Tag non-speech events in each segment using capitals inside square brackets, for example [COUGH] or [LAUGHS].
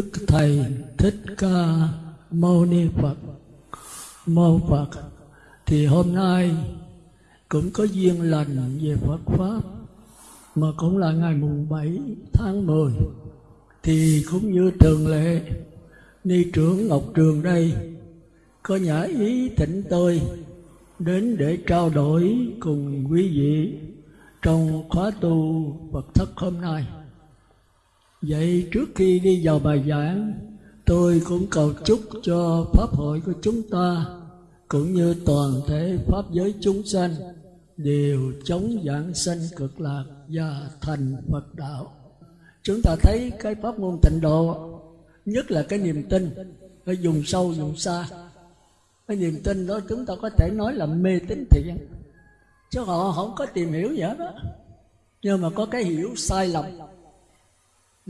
Đức Thầy Thích Ca Mâu Ni Phật. Mâu Phật, Thì hôm nay cũng có duyên lành về Phật Pháp, Mà cũng là ngày mùng 7 tháng 10 Thì cũng như thường lệ, Ni trưởng Ngọc Trường đây, Có nhã ý thỉnh tôi Đến để trao đổi cùng quý vị Trong khóa tu Phật thất hôm nay. Vậy trước khi đi vào bài giảng, Tôi cũng cầu chúc cho Pháp hội của chúng ta, Cũng như toàn thể Pháp giới chúng sanh, Đều chống giảng sanh cực lạc và thành Phật đạo. Chúng ta thấy cái pháp môn tịnh độ, Nhất là cái niềm tin Ở dùng sâu, dùng xa. Cái niềm tin đó chúng ta có thể nói là mê tín thiện, Chứ họ không có tìm hiểu gì hết đó Nhưng mà có cái hiểu sai lầm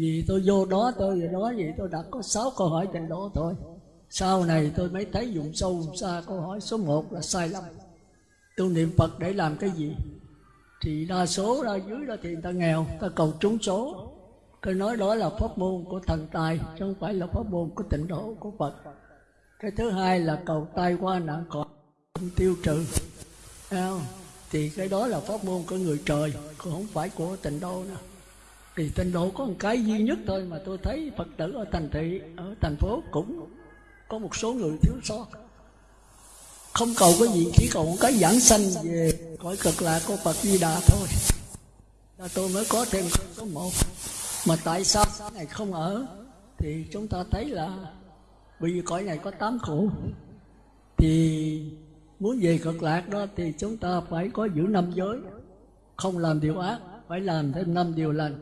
vì tôi vô đó, tôi về đó vậy, tôi đặt có sáu câu hỏi trên đó thôi. Sau này tôi mới thấy dụng sâu dụng xa, câu hỏi số một là sai lầm. Tôi niệm phật để làm cái gì? Thì đa số ra dưới đó thì người ta nghèo ta cầu trúng số. Tôi nói đó là pháp môn của thần tài, chứ không phải là pháp môn của tịnh độ của phật. Cái thứ hai là cầu tai qua nạn còn tiêu trừ. Thì cái đó là pháp môn của người trời còn không phải của tịnh độ nữa thì tịnh độ có một cái duy nhất thôi mà tôi thấy phật tử ở thành thị, ở thành phố cũng có một số người thiếu sót. Không cầu cái gì, chỉ cầu một cái giảng sanh về cõi cực lạc của phật di đà thôi. Là tôi mới có thêm số một. Mà tại sao này không ở? Thì chúng ta thấy là vì cõi này có tám khổ. Thì muốn về cực lạc đó thì chúng ta phải có giữ năm giới. Không làm điều ác, phải làm thêm năm điều lành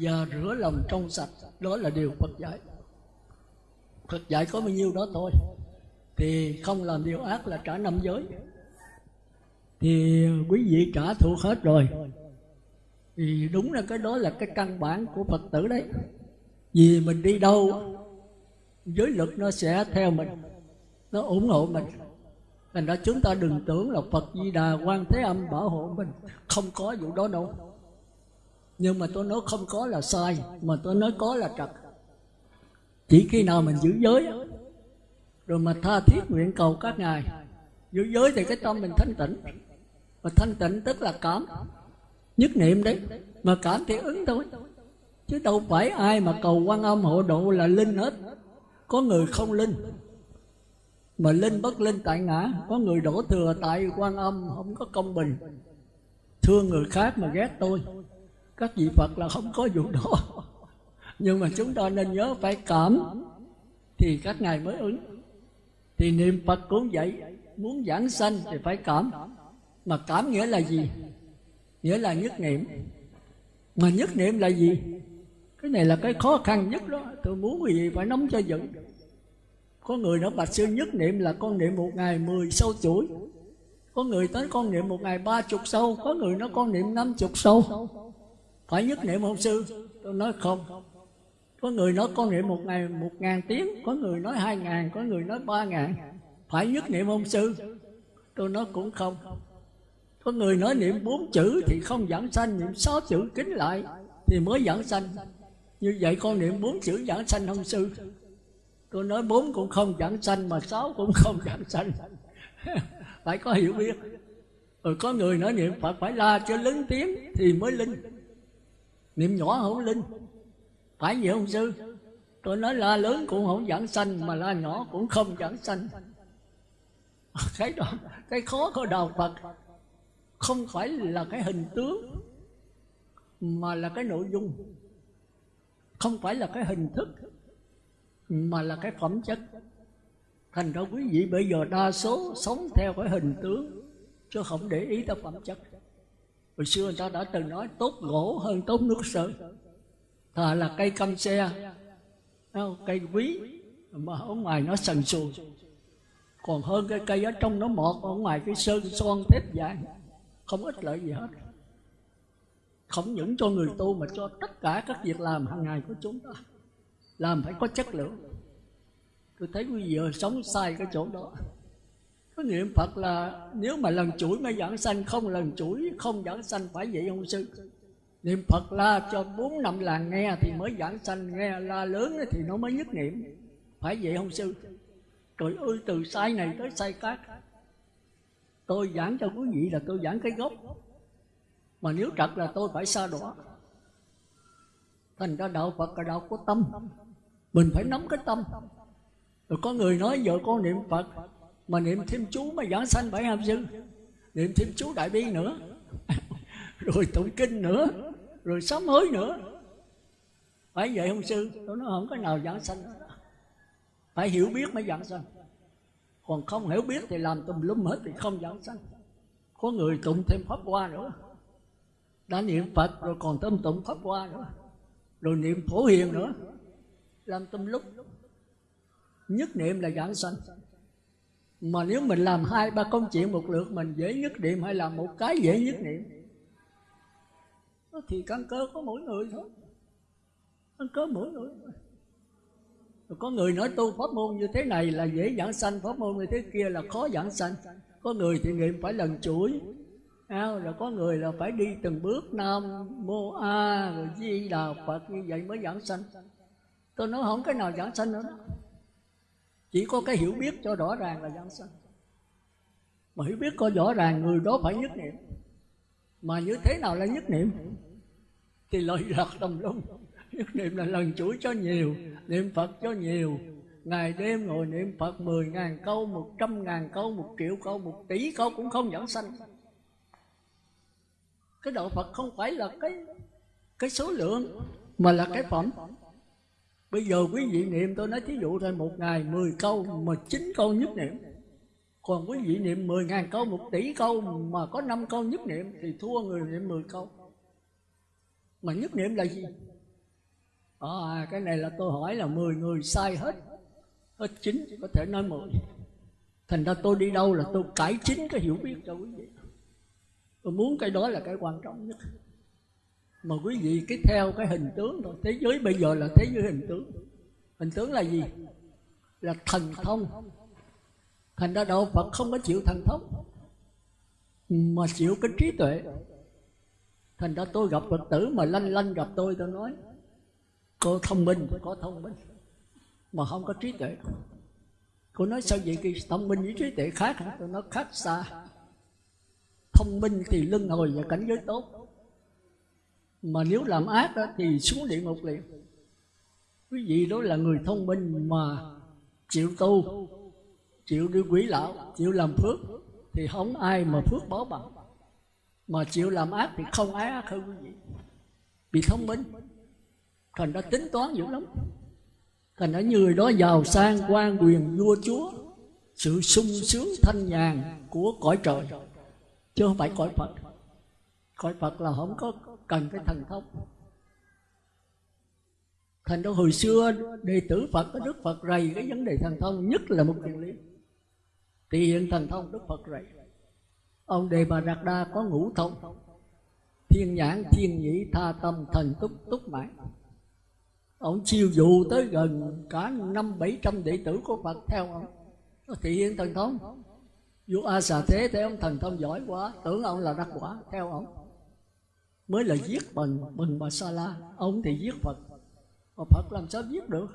và rửa lòng trong sạch, đó là điều Phật dạy. Phật dạy có bao nhiêu đó thôi. Thì không làm điều ác là trả năm giới. Thì quý vị trả thuộc hết rồi. Thì đúng là cái đó là cái căn bản của Phật tử đấy. Vì mình đi đâu, giới luật nó sẽ theo mình, nó ủng hộ mình. Thành ra chúng ta đừng tưởng là Phật Di Đà quan Thế Âm bảo hộ mình. Không có vụ đó đâu nhưng mà tôi nói không có là sai, mà tôi nói có là trật chỉ khi nào mình giữ giới rồi mà tha thiết nguyện cầu các ngài, giữ giới thì cái tâm mình thanh tịnh. Mà thanh tịnh tức là cảm, nhất niệm đấy. Mà cảm thì ứng thôi. Chứ đâu phải ai mà cầu quan âm hộ độ là linh hết. Có người không linh, mà linh bất linh tại ngã. Có người đổ thừa tại quan âm, không có công bình. Thương người khác mà ghét tôi các vị Phật là không có vụ đó. Nhưng mà chúng ta nên nhớ phải cảm. Thì các ngài mới ứng. Thì niệm Phật cũng vậy. Muốn giảng sanh thì phải cảm. Mà cảm nghĩa là gì? Nghĩa là nhất niệm. Mà nhất niệm là gì? Cái này là cái khó khăn nhất đó. Tôi muốn gì phải nóng cho vững có người nói, bạch sư, nhất niệm là con niệm một ngày mười sâu chuỗi. Có người tới con niệm một ngày ba chục sâu có người nói con niệm năm chục sâu phải nhất niệm không sư. Tôi nói không. Có người nói con niệm một ngày, một ngàn tiếng. Có người nói hai ngàn, có người nói ba ngàn. Phải nhất niệm không sư. Tôi nói cũng không. Có người nói niệm bốn chữ thì không giảng sanh, niệm sáu chữ kính lại thì mới giảng sanh. Như vậy con niệm bốn chữ giảng sanh không sư. Tôi nói bốn cũng không giảng sanh mà sáu cũng không [LAUGHS] giảng sanh. Phải có hiểu biết. Rồi có người nói niệm phật phải la cho lớn tiếng thì mới linh niệm nhỏ hữu linh. Phải vậy không sư? Tôi nói la lớn cũng không giảng sanh, mà la nhỏ cũng không giảng sanh. [LAUGHS] Cái đó, cái khó của đạo phật không phải là cái hình tướng, mà là cái nội dung. Không phải là cái hình thức, mà là cái phẩm chất. Thành ra quý vị bây giờ đa số sống theo cái hình tướng, chứ không để ý tới phẩm chất hồi xưa người ta đã từng nói tốt gỗ hơn tốt nước sơn, thà là cây căm xe cây quý. Mà ở ngoài nó sần sùi. Còn hơn cái cây ở trong nó mọt ở ngoài cái sơn son thép dài, không ích lợi gì hết. Không những cho người tu mà cho tất cả các việc làm hàng ngày của chúng ta. Làm phải có chất lượng. Tôi thấy quý vị sống sai cái chỗ đó có niệm Phật là nếu mà lần chuỗi mới giảng sanh, không lần chuỗi, không giảng sanh phải vậy không sư. Niệm phật la cho bốn năm làng nghe thì mới giảng sanh, nghe la lớn thì nó mới nhất niệm. Phải vậy không sư. Trời ơi từ sai này tới sai khác. Tôi giảng cho quý vị là tôi giảng cái gốc. Mà nếu trật là tôi phải xa đỏ thành ra đạo phật là đạo của tâm. Mình phải nắm cái tâm. Rồi có người nói giờ con niệm phật mà niệm thêm chú mà giảng sanh phải không sư niệm thêm chú đại bi nữa. [LAUGHS] Rồi tụng kinh nữa. Rồi sám hối nữa. Phải vậy không sư? Tôi nói không có nào giảng sanh phải hiểu biết mới giảng sanh. Còn không hiểu biết thì làm tùm lum hết thì không giảng sanh. Có người tụng thêm pháp hoa nữa. Đã niệm phật rồi còn tâm tụng pháp hoa nữa. Rồi niệm phổ hiền nữa. Làm tâm lúc nhất niệm là giảng sanh mà nếu mình làm hai ba công chuyện một lượt mình dễ nhất niệm hay làm một cái dễ nhất niệm? Thì căn cơ có mỗi người thôi. Căn cơ mỗi người rồi có người nói tu pháp môn như thế này là dễ giảng sanh pháp môn như thế kia là khó giảng sanh. Có người thì nghiệm phải lần chuỗi. À, rồi có người là phải đi từng bước nam mô a rồi di đà phật như vậy mới giảng sanh. Tôi nói không cái nào giảng sanh nữa đó chỉ có cái hiểu biết cho rõ ràng là giảng sanh. Mà hiểu biết có rõ ràng, người đó phải nhất niệm. Mà như thế nào là nhất niệm? Thì lời lạc đồng lung nhất niệm là lần chuỗi cho nhiều, niệm phật cho nhiều. Ngày đêm ngồi niệm phật mười ngàn câu, một trăm ngàn câu, một triệu câu, một tỷ câu cũng không giảng sanh. Cái đạo phật không phải là cái cái số lượng, mà là cái phẩm bây giờ quý vị niệm tôi nói thí dụ thôi một ngày mười câu mà 9 câu nhất niệm. Còn quý vị niệm mười ngàn câu một tỷ câu mà có 5 câu nhất niệm thì thua người niệm mười câu. Mà nhất niệm là gì? À, cái này là tôi hỏi là 10 người sai hết. Hết 9 chỉ có thể nói 10 thành ra tôi đi đâu là tôi cải chính cái hiểu biết cho quý vị. Tôi muốn cái đó là cái quan trọng nhất mà quý vị, cái theo cái hình tướng thôi. Thế giới bây giờ là thế giới hình tướng. Hình tướng là gì? Là thần thông. Thành ra đạo phật không có chịu thần thông, mà chịu cái trí tuệ. Thành ra tôi gặp phật tử mà lanh lanh gặp tôi tôi nói, cô thông minh có thông minh, mà không có trí tuệ. Cô nói, sao vậy cái thông minh với trí tuệ khác hả? Tôi nói, khác xa. Thông minh thì lưng hồi và cảnh giới tốt mà nếu làm ác đó, thì xuống địa ngục liền. Quý vị đó là người thông minh mà chịu tu chịu đi quỷ lão chịu làm phước thì không ai mà phước báo bằng. Mà chịu làm ác thì không ai ác hơn quý vị. Vì thông minh thành ra tính toán dữ lắm. Thành ra người đó giàu sang quan quyền vua chúa sự sung sướng thanh nhàn của cõi trời. Chứ không phải cõi phật. Cõi phật là không có cần cái thần thông. Thành ra hồi xưa, đệ tử phật có đức phật rầy cái vấn đề thần thông nhất là một chuyện lý. Thì hiện thần thông đức phật rầy. Ông đề bà đạt đa có ngũ thông. Thiên nhãn, thiên nhĩ, tha tâm, thần túc túc mãi. Ông chiêu dụ tới gần cả năm bảy trăm đệ tử của phật theo ông. Thị hiện thần thông. Vua a xà thế thấy ông thần thông giỏi quá, tưởng ông là đắc quả theo ông mới là giết bằng bằng bà sa la ông thì giết phật. Mà phật làm sao giết được?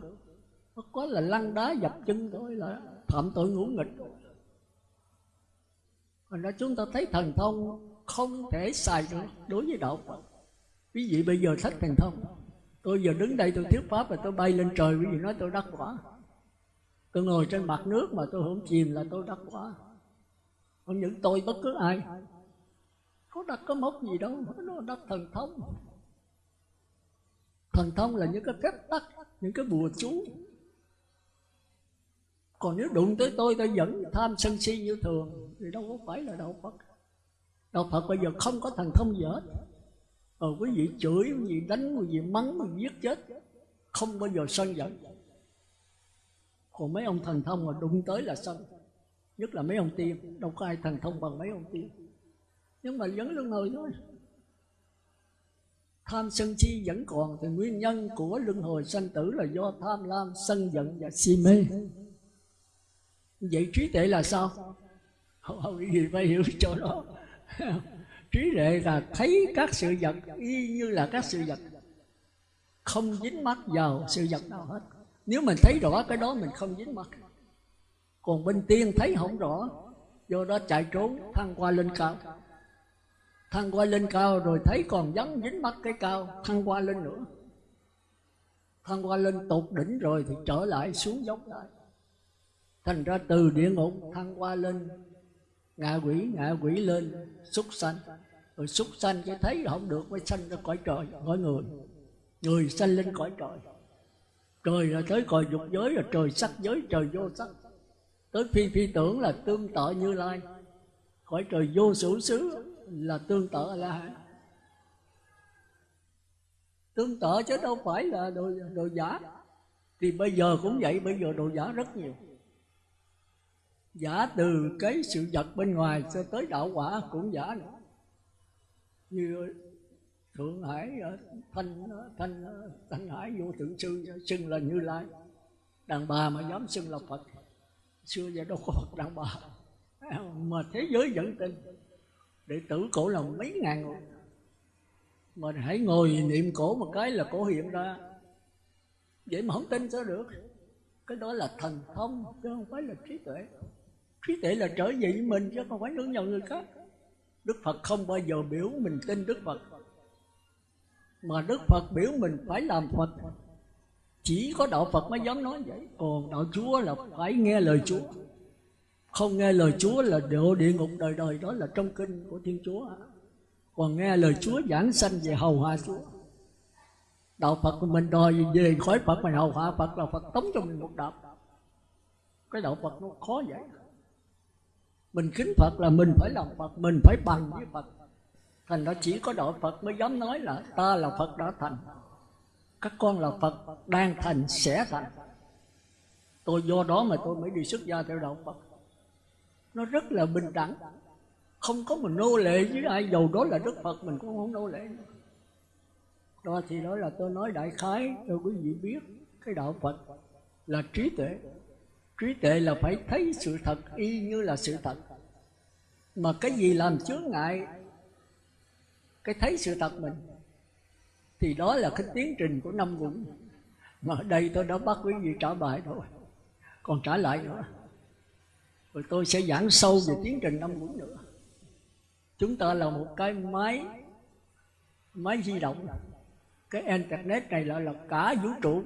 Nó có là lăn đá dập chân thôi là phạm tội ngũ nghịch. Thành ra chúng ta thấy thần thông không thể xài được đối với đạo Phật. Quý vị bây giờ thích thần thông. Tôi giờ đứng đây tôi thuyết pháp và tôi bay lên trời, Quý vị nói tôi đắc quả. Tôi ngồi trên mặt nước mà tôi không chìm là tôi đắc quả. Không những tôi, bất cứ ai. Có đặt có mốc gì đâu Nó đặt thần thông Thần thông là những cái phép tắc, Những cái bùa chú. Còn nếu đụng tới tôi tôi vẫn tham sân si như thường, thì đâu có phải là đạo phật. Đạo phật bây giờ không có thần thông gì hết. Ờ quý vị chửi, quý vị đánh, quý vị mắng, quý vị giết chết, không bao giờ sân giận. Còn mấy ông thần thông mà đụng tới là sân, nhất là mấy ông tiên, đâu có ai thần thông bằng mấy ông tiên nhưng mà vẫn luân hồi thôi. Tham sân si vẫn còn thì nguyên nhân của luân hồi sanh tử là do tham lam sân giận và si mê. Vậy trí tuệ là sao? Không, gì phải hiểu cho đó. [LAUGHS] Trí tuệ là thấy các sự vật y như là các sự vật. Không dính mắt vào sự vật nào hết. Nếu mình thấy rõ cái đó mình không dính mắt còn bên tiên thấy không rõ do đó chạy trốn thăng qua lên cao thăng qua lên cao rồi thấy còn vắng dính mắt cái cao. Thăng qua lên nữa. Thăng qua lên tột đỉnh rồi thì trở lại xuống dốc lại. Thành ra từ địa ngục thăng qua lên, ngạ quỷ ngạ quỷ lên xúc sanh. Rồi xúc sanh cái thấy không được, mới sanh ra cõi trời, cõi người. Người sanh lên cõi trời. Trời là tới cõi dục giới, là trời sắc giới, trời vô sắc. Tới phi phi tưởng là tương tự như lai. Cõi trời vô sử xứ là tương tự a la hán tương tự chứ đâu phải là đồ, đồ giả. Thì bây giờ cũng vậy bây giờ đồ giả rất nhiều. Giả từ cái sự vật bên ngoài cho tới đạo quả cũng giả nữa. Như thượng hải thanh thanh thanh hải vô thượng sư xưng là như lai. Đàn bà mà dám xưng là phật. Xưa giờ đâu có phật đàn bà. Mà thế giới vẫn tin đệ tử cổ là mấy ngàn người. Mà hãy ngồi niệm cổ một cái là cổ hiện ra. Vậy mà không tin sao được? Cái đó là thần thông, chứ không phải là trí tuệ. Trí tuệ là trở về với mình, chứ không phải nương nhau người khác. Đức phật không bao giờ biểu mình tin đức phật. Mà đức phật biểu mình phải làm phật. Chỉ có đạo phật mới dám nói vậy. Còn đạo chúa là phải nghe lời chúa không nghe lời chúa là độ địa ngục đời đời, đó là trong kinh của thiên chúa còn nghe lời chúa giảng sanh về hầu hạ chúa. Đạo phật của mình đòi về khỏi phật mà hầu hạ phật là phật tống cho mình một đạo. Cái đạo phật nó khó vậy. Mình kính phật là mình phải làm phật, mình phải bằng với phật. Thành ra chỉ có đạo phật mới dám nói là ta là phật đã thành. Các con là phật đang thành, sẽ thành. Tôi do đó mà tôi mới đi xuất gia theo đạo phật nó rất là bình đẳng. Không có mình nô lệ với ai dầu đó là đức phật mình cũng không nô lệ. Đó thì đó là tôi nói đại khái cho quý vị biết cái đạo phật là trí tuệ. Trí tuệ là phải thấy sự thật y như là sự thật. Mà cái gì làm chướng ngại cái thấy sự thật mình thì đó là cái tiến trình của năm quận mà ở đây tôi đã bắt quý vị trả bài rồi, còn trả lại nữa rồi tôi sẽ giảng sâu về tiến trình năm quận nữa. Chúng ta là một cái máy máy di động. Cái internet này là, là cả vũ trụ.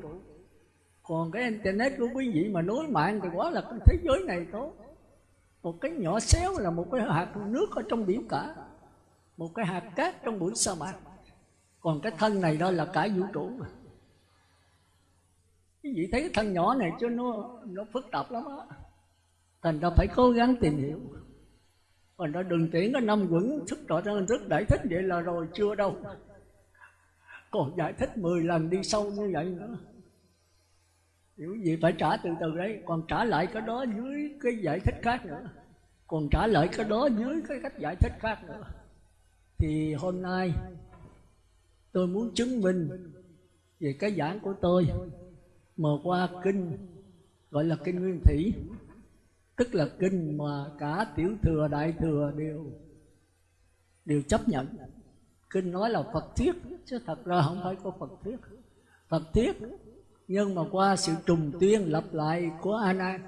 Còn cái internet của quý vị mà nối mạng thì quá là cái thế giới này tốt. Một cái nhỏ xéo là một cái hạt nước ở trong biển cả. Một cái hạt cát trong bụi sa mạc. Còn cái thân này đó là cả vũ trụ. Mà quý vị thấy cái thân nhỏ này chứ nó nó phức tạp lắm á thành ra phải cố gắng tìm hiểu. Thành ra đừng tiễn cái năm quẩn thức rõ ra thức giải thích vậy là rồi, chưa đâu. Còn giải thích 10 lần đi sâu như vậy nữa. Hiểu gì phải trả từ từ đấy, còn trả lại cái đó dưới cái giải thích khác nữa. Còn trả lại cái đó dưới cái cách giải thích khác nữa. Thì hôm nay tôi muốn chứng minh về cái giảng của tôi. Mở qua kinh, gọi là kinh nguyên thủy tức là kinh mà cả tiểu thừa, đại thừa đều đều chấp nhận. Kinh nói là phật thuyết, chứ thật ra không phải có phật thuyết. Phật thuyết, nhưng mà qua sự trùng tuyên lặp lại của a nan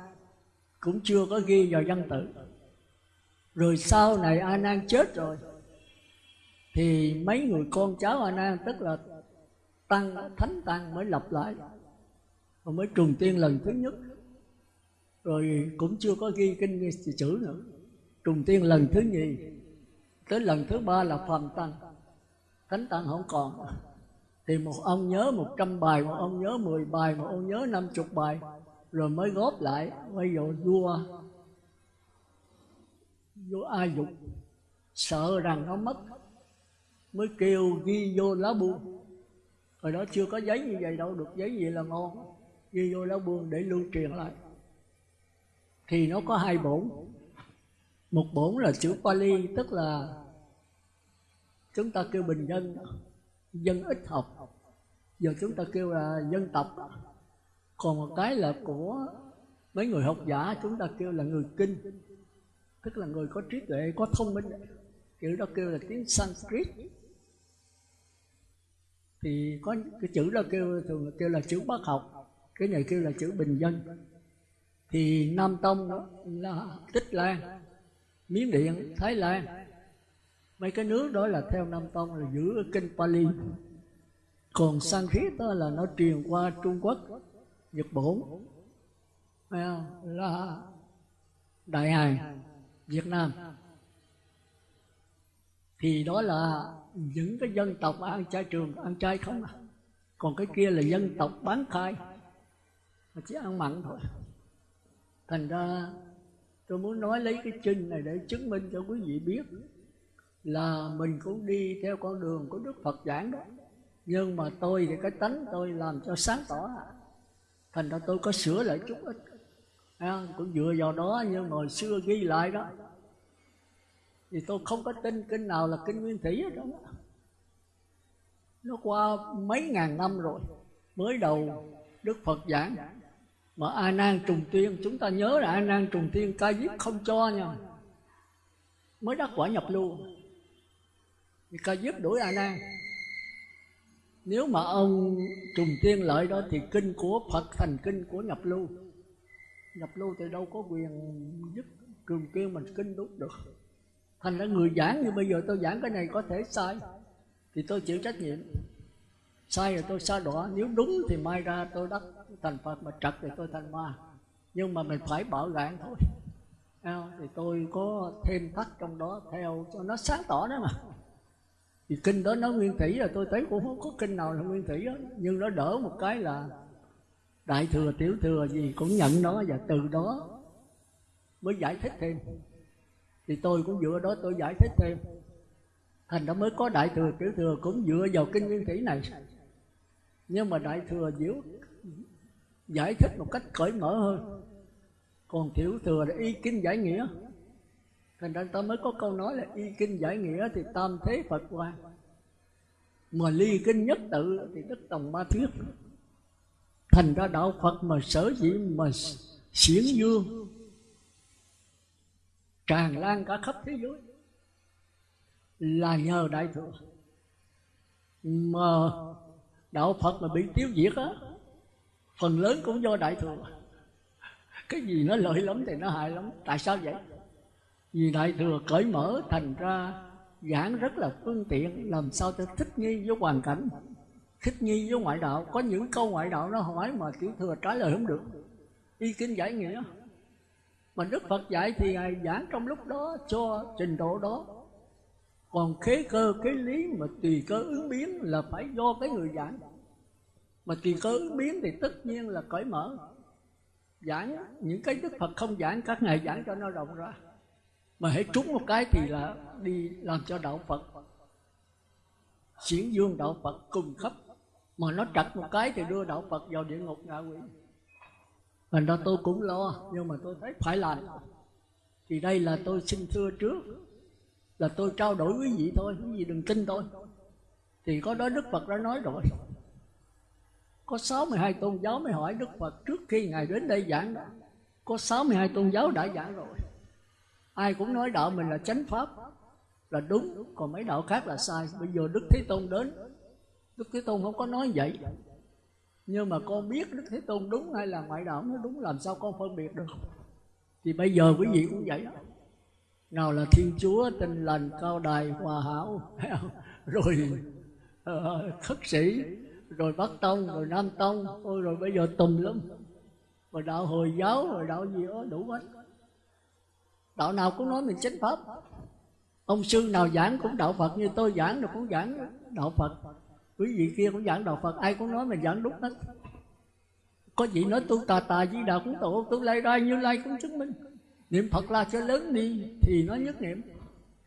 cũng chưa có ghi vào văn tự. Rồi sau này a nan chết rồi, thì mấy người con cháu a nan tức là tăng, thánh tăng mới lặp lại, và mới trùng tiên lần thứ nhất rồi cũng chưa có ghi kinh chữ nữa. Trùng tiên lần thứ nhì, tới lần thứ ba là phàm tăng. Thánh tăng không còn. Thì một ông nhớ một trăm bài, một ông nhớ mười bài, một ông nhớ năm chục bài, rồi mới góp lại. Bây giờ vua vua ai dục, sợ rằng nó mất, mới kêu ghi vô lá buông. Hồi đó chưa có giấy như vậy đâu, được giấy gì là ngon. Ghi vô lá buông để lưu truyền lại thì nó có hai bổn. Một bổn là chữ Pali, tức là chúng ta kêu bình dân dân ít học. Giờ chúng ta kêu là dân tộc. Còn một cái là của mấy người học giả, chúng ta kêu là người kinh. Tức là người có trí tuệ, có thông minh. Chữ đó kêu là tiếng Sanskrit. Thì có cái chữ đó kêu thường kêu là chữ bác học. Cái này kêu là chữ bình dân thì Nam Tông đó là Tích Lan, Miến Điện, Thái Lan. Mấy cái nước đó là theo Nam Tông là giữ kinh Pali. Còn Sanskrit đó là nó truyền qua Trung Quốc, Nhật Bản à, là Đại Hàn, Việt Nam. Thì đó là những cái dân tộc ăn chay trường, ăn chay không à. Còn cái kia là dân tộc bán khai, mà chỉ ăn mặn thôi thành ra tôi muốn nói lấy cái chân này để chứng minh cho quý vị biết là mình cũng đi theo con đường của đức phật giảng đó. Nhưng mà tôi thì cái tánh tôi làm cho sáng tỏ. Thành ra tôi có sửa lại chút ít. À, cũng dựa vào đó nhưng hồi xưa ghi lại đó. Thì tôi không có tin kinh nào là kinh nguyên thủy hết đó. Nó qua mấy ngàn năm rồi mới đầu đức phật giảng mà a nan trùng tiên, chúng ta nhớ là a nan trùng tiên, ca diếp không cho nha. Mới đắc quả nhập lưu thì ca diếp đuổi a nan nếu mà ông trùng tiên lợi đó thì kinh của phật thành kinh của nhập lưu. Nhập lưu thì đâu có quyền giúp trùng tiên mình kinh đúng được. Thành ra người giảng như bây giờ tôi giảng cái này có thể sai. Thì tôi chịu trách nhiệm. Sai rồi tôi sa đọa nếu đúng thì mai ra tôi đắc thành phật mà trật thì tôi thành ma. Nhưng mà mình phải bảo gạn thôi. Thì tôi có thêm thắt trong đó theo cho nó sáng tỏ đó mà. Thì kinh đó nó nguyên thủy rồi, tôi thấy cũng không có kinh nào là nguyên thủy đó nhưng nó đỡ một cái là đại thừa, tiểu thừa gì cũng nhận nó và từ đó mới giải thích thêm. Thì tôi cũng dựa đó tôi giải thích thêm. Thành ra mới có đại thừa, tiểu thừa cũng dựa vào kinh nguyên thủy này. Nhưng mà đại thừa diễu giải thích một cách cởi mở hơn. Còn tiểu thừa là y kinh giải nghĩa. Thành ra ta mới có câu nói là y kinh giải nghĩa thì tam thế phật quan mà ly kinh nhất tự thì đức tòng ma thuyết. Thành ra đạo phật mà sở dĩ mà xiển dương, tràn lan cả khắp thế giới là nhờ đại thừa. Mà đạo phật mà bị tiêu diệt á phần lớn cũng do đại thừa. Cái gì nó lợi lắm thì nó hại lắm. Tại sao vậy? Vì đại thừa cởi mở thành ra, giảng rất là phương tiện, làm sao cho thích nghi với hoàn cảnh, thích nghi với ngoại đạo. Có những câu ngoại đạo nó hỏi mà tiểu thừa trả lời không được. Y kinh giải nghĩa. Mà đức phật dạy thì ngài giảng trong lúc đó cho trình độ đó. Còn khế cơ cái lý mà tùy cơ ứng biến là phải do cái người giảng mà tùy cơ ứng biến thì tất nhiên là cởi mở. Giảng, những cái đức phật không giảng, các ngài giảng cho nó rộng ra. Mà hãy trúng một cái thì là đi làm cho đạo phật. Xiển dương đạo phật cùng khắp. Mà nó trật một cái thì đưa đạo phật vào địa ngục ngạ quỷ. Thành ra tôi cũng lo, nhưng mà tôi thấy phải làm. Thì đây là tôi xin thưa trước, là tôi trao đổi quý vị thôi quý vị đừng tin tôi. Thì có đó đức phật đã nói rồi có 62 tôn giáo mới hỏi Đức Phật trước khi Ngài đến đây giảng đó. Có 62 tôn giáo đã giảng rồi. Ai cũng nói đạo mình là chánh pháp. Là đúng Còn mấy đạo khác là sai. Bây giờ Đức Thế Tôn đến. Đức Thế Tôn không có nói vậy. Nhưng mà con biết Đức Thế Tôn đúng hay là ngoại đạo nó đúng Làm sao con phân biệt được? Thì bây giờ quý vị cũng vậy đó. Nào là Thiên Chúa, tinh lành, cao đài, hòa hảo [LAUGHS] Rồi uh, khất sĩ rồi bắc tông, rồi nam tông. Ôi, rồi bây giờ tùm lum. Rồi đạo hồi giáo, rồi đạo gì đó, đủ hết. Đạo nào cũng nói mình chánh pháp. Ông sư nào giảng cũng đạo phật, như tôi giảng rồi cũng giảng đạo phật. Quý vị kia cũng giảng đạo phật, ai cũng nói mình giảng đúng hết. Có gì nói tu tà tà di đạo cũng tổ, tu lai ra như lai cũng chứng minh. Niệm phật là cho lớn đi, thì nó nhất niệm.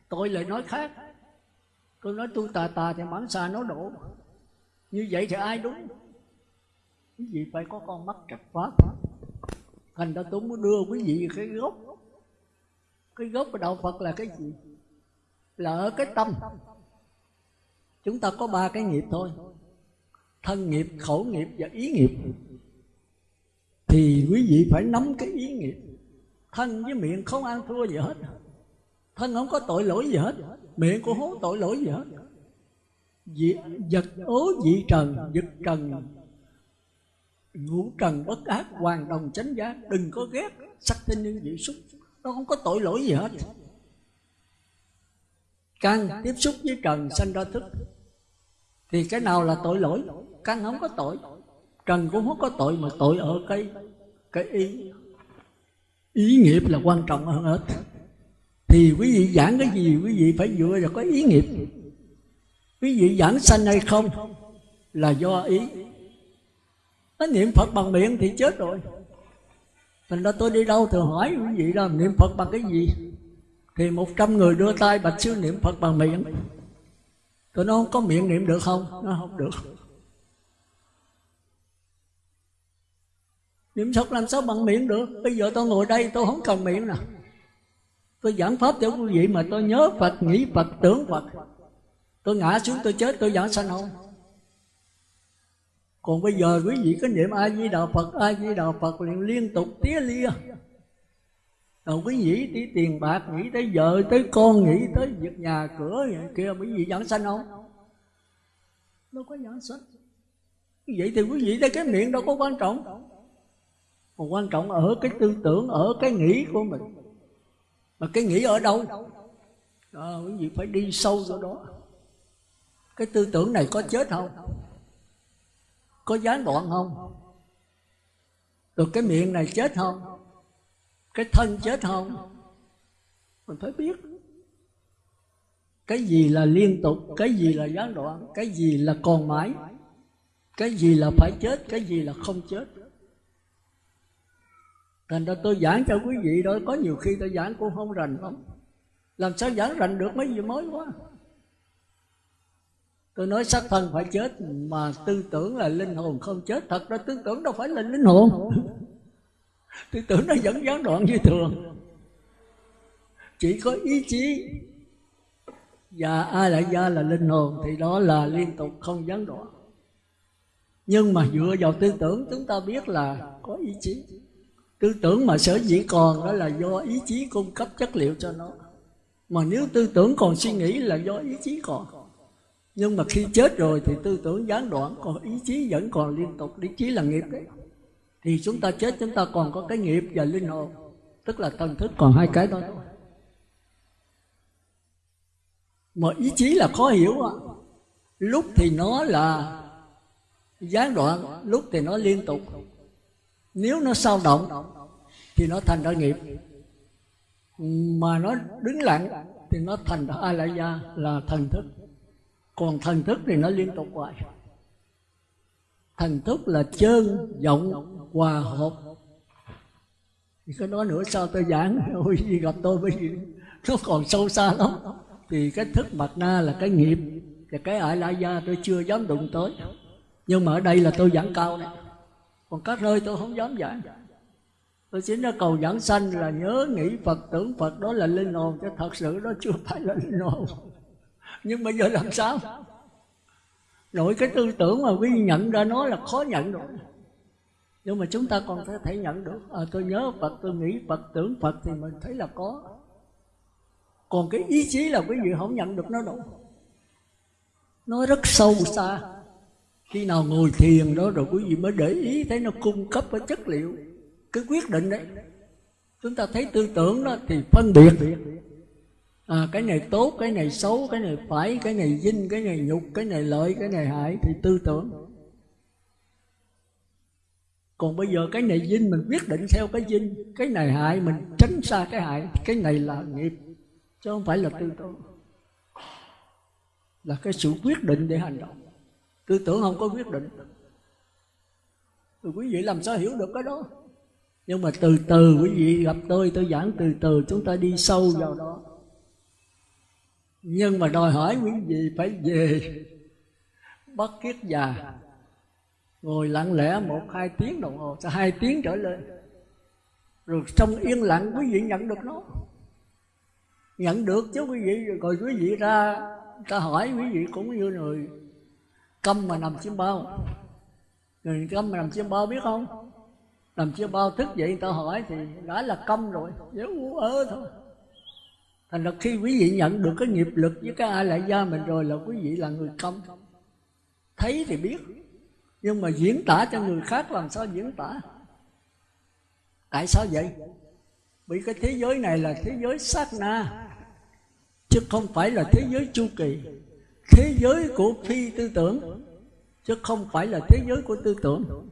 Tôi lại nói khác. Tôi nói tu tà tà thì bản xà nó đổ như vậy thì ai đúng? Quý vị phải có con mắt trật pháp thành ra tôi muốn đưa quý vị cái gốc. Cái gốc của đạo phật là cái gì? Là ở cái tâm. Chúng ta có ba cái nghiệp thôi. Thân nghiệp, khẩu nghiệp và ý nghiệp. Thì quý vị phải nắm cái ý nghiệp. Thân với miệng không ăn thua gì hết. Thân không có tội lỗi gì hết. Miệng cũng không có tội lỗi gì hết dị, vật ố dị trần vật trần. Ngũ trần bất ác hoàn đồng chánh giá. Đừng có ghét sắc tinh như dị xúc. Nó không có tội lỗi gì hết. Căn tiếp xúc với trần sanh ra thức. Thì cái nào là tội lỗi? Căn không có tội. Trần cũng không có tội mà tội ở cái cái ý ý nghiệp là quan trọng hơn hết. Thì quý vị giảng cái gì quý vị phải dựa vào có ý nghiệp quý vị giảng sanh hay không là do ý. Nó niệm phật bằng miệng thì chết rồi. Thành ra tôi đi đâu thường hỏi quý vị là niệm phật bằng cái gì? Thì một trăm người đưa tay, bạch sư niệm phật bằng miệng. Tôi nói không có miệng niệm được không? Nó không được. Niệm phật làm sao bằng miệng được? Bây giờ tôi ngồi đây tôi không cần miệng nè. Tôi giảng pháp cho quý vị mà tôi nhớ phật, nghĩ phật, tưởng phật tôi ngã xuống tôi chết tôi giảng sanh không còn bây giờ quý vị có niệm a di đà phật a di đà phật liền liên tục tía lia. Rồi quý vị đi tiền bạc nghĩ tới vợ tới con nghĩ tới việc nhà cửa kia quý vị giảng sanh không đâu có giảng sanh. Vậy thì quý vị thấy cái miệng đâu có quan trọng. Mà quan trọng ở cái tư tưởng ở cái nghĩ của mình. Mà cái nghĩ ở đâu? À, quý vị phải đi sâu vào đó cái tư tưởng này có chết không? Có gián đoạn không? Rồi cái miệng này chết không? Cái thân chết không? Mình phải biết. Cái gì là liên tục, cái gì là gián đoạn, cái gì là còn mãi, cái gì là phải chết, cái gì là không chết. Thành ra tôi giảng cho quý vị đó, có nhiều khi tôi giảng cũng không rành lắm. Làm sao giảng rành được? Mấy gì mới quá tôi nói xác thân phải chết, mà tư tưởng là linh hồn không chết. Thật ra tư tưởng đâu phải là linh hồn. Tư tưởng nó vẫn gián đoạn như thường. Chỉ có ý chí. Và ai lại gia là linh hồn, thì đó là liên tục không gián đoạn. Nhưng mà dựa vào tư tưởng, chúng ta biết là có ý chí. Tư tưởng mà sở dĩ còn đó là do ý chí cung cấp chất liệu cho nó. Mà nếu tư tưởng còn suy nghĩ là do ý chí còn nhưng mà khi chết rồi thì tư tưởng gián đoạn, còn ý chí vẫn còn liên tục ý chí là nghiệp đấy. Thì chúng ta chết, chúng ta còn có cái nghiệp và linh hồn, tức là thần thức còn hai cái đó mà ý chí là khó hiểu à. lúc thì nó là gián đoạn, lúc thì nó liên tục. Nếu nó sao động thì nó thành ra nghiệp. Mà nó đứng lặng thì nó thành ra a la gia là thần thức còn thần thức thì nó liên tục hoài. Thần thức là chơn vọng hòa hợp. Thì cái đó nữa sao tôi giảng? [LAUGHS] Ôi, gì gặp tôi bởi vì nó còn sâu xa lắm. Thì cái thức mặt na là cái nghiệp. Và cái ải la gia tôi chưa dám đụng tới. Nhưng mà ở đây là tôi giảng cao này. Còn các nơi tôi không dám giảng. Tôi chỉ nói cầu giảng sanh là nhớ nghĩ phật, tưởng phật, đó là linh hồn. Chứ thật sự đó chưa phải là linh hồn nhưng bây giờ làm sao? Nội cái tư tưởng mà quý nhận ra nó là khó nhận được. Nhưng mà chúng ta còn có thể nhận được. À, tôi nhớ phật tôi nghĩ phật tưởng phật thì mình thấy là có. Còn cái ý chí là quý vị không nhận được nó đâu. Nó rất sâu xa. Khi nào ngồi thiền đó rồi quý vị mới để ý thấy nó cung cấp cái chất liệu cái quyết định đấy. Chúng ta thấy tư tưởng đó thì phân biệt à, cái này tốt cái này xấu cái này phải cái này dinh cái này nhục cái này lợi cái này hại thì tư tưởng còn bây giờ cái này dinh mình quyết định theo cái dinh cái này hại mình tránh xa cái hại cái này là nghiệp chứ không phải là tư tưởng là cái sự quyết định để hành động tư tưởng không có quyết định quý vị làm sao hiểu được cái đó nhưng mà từ từ quý vị gặp tôi tôi giảng từ từ chúng ta đi sâu vào đó nhưng mà đòi hỏi quý vị phải về bất kiết già. Ngồi lặng lẽ một, hai tiếng đồng hồ, sau hai tiếng trở lên. Rồi trong yên lặng, quý vị nhận được nó. Nhận được chứ quý vị, rồi quý vị ra ta hỏi, quý vị cũng như người câm mà nằm trên bao. Người câm mà nằm trên bao biết không? Nằm trên bao thức dậy người ta hỏi thì, đã là câm rồi dễ u ớ thôi thành ra khi quý vị nhận được cái nghiệp lực với cái ai lại gia mình rồi là quý vị là người công. Thấy thì biết nhưng mà diễn tả cho người khác làm sao diễn tả? Tại sao vậy? Vì cái thế giới này là thế giới sát na chứ không phải là thế giới chu kỳ. Thế giới của phi tư tưởng chứ không phải là thế giới của tư tưởng.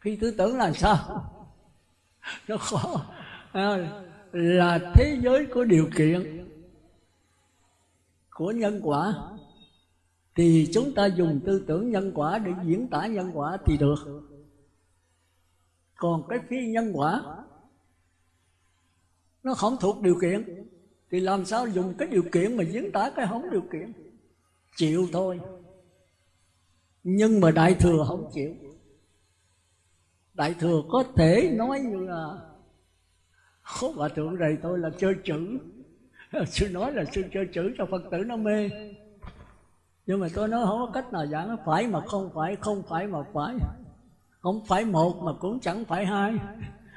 Phi tư tưởng là sao? [LAUGHS] Nó khó. À, là thế giới của điều kiện của nhân quả, thì chúng ta dùng tư tưởng nhân quả để diễn tả nhân quả thì được. Còn cái phi nhân quả, nó không thuộc điều kiện, thì làm sao dùng cái điều kiện mà diễn tả cái không điều kiện? Chịu thôi. Nhưng mà đại thừa không chịu. Đại thừa có thể nói như là Khúc hòa thượng này tôi là chơi chữ. Sư nói là sư chơi chữ cho Phật tử nó mê. Nhưng mà tôi nói không có cách nào giảng Phải mà không phải, không phải mà phải. Không phải một mà cũng chẳng phải hai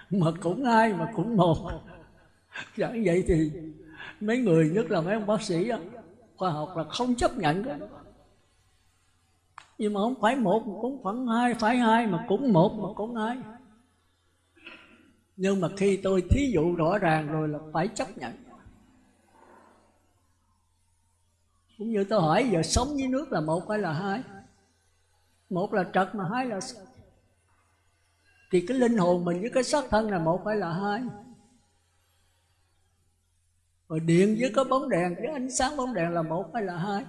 Mà cũng hai mà cũng một. Chẳng vậy thì Mấy người nhất là mấy ông bác sĩ đó, Khoa học là không chấp nhận cái Nhưng mà không phải một mà cũng phải hai Phải hai mà cũng một mà cũng hai nhưng mà khi tôi thí dụ rõ ràng rồi là phải chấp nhận. Cũng như tôi hỏi, giờ sống với nước là một hay là hai? Một là trật mà hai là thì cái linh hồn mình với cái xác thân là một hay là hai? Rồi điện với cái bóng đèn, với ánh sáng bóng đèn là một hay là hai?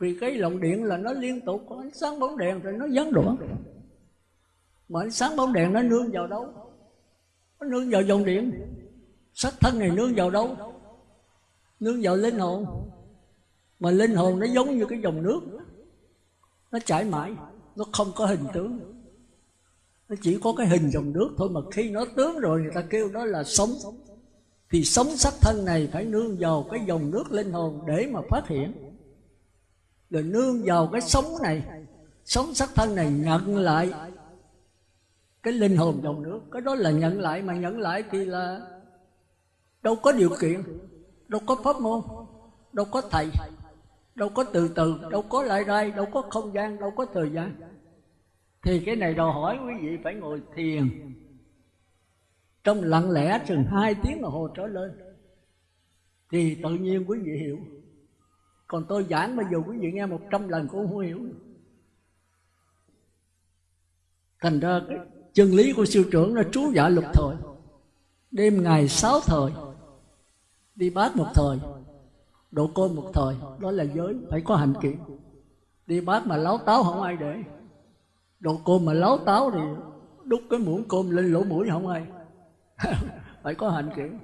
Vì cái lồng điện là nó liên tục, có ánh sáng bóng đèn rồi nó gián đoạn. Mà ánh sáng bóng đèn nó nương vào đâu? Nương vào dòng điện. Sắc thân này nương vào đâu? Nương vào linh hồn. Mà linh hồn nó giống như cái dòng nước. Nó chảy mãi. Nó không có hình tướng. Nó chỉ có cái hình dòng nước thôi mà khi nó tướng rồi người ta kêu đó là sống. Thì sống sắc thân này phải nương vào cái dòng nước linh hồn để mà phát hiện. Rồi nương vào cái sống này. Sống sắc thân này nhận lại cái linh hồn dòng nước, cái đó là nhận lại mà nhận lại thì là đâu có điều kiện, đâu có pháp môn, đâu có thầy, đâu có từ từ, đâu có lại rai, đâu có không gian, đâu có thời gian. Thì cái này đòi hỏi quý vị phải ngồi thiền. Trong lặng lẽ chừng hai tiếng đồng hồ trở lên, thì tự nhiên quý vị hiểu. Còn tôi giảng bây giờ quý vị nghe một trăm lần cũng không hiểu. Thành ra cái chân lý của siêu trưởng là trú giả lục thời. Đêm ngày sáu thời, đi bát một thời, độ côn một thời, đó là giới phải có hành kiện đi bát mà láo táo không ai để. Độ côn mà láo táo thì đút cái muỗng côn lên lỗ mũi không ai. [LAUGHS] Phải có hành kiện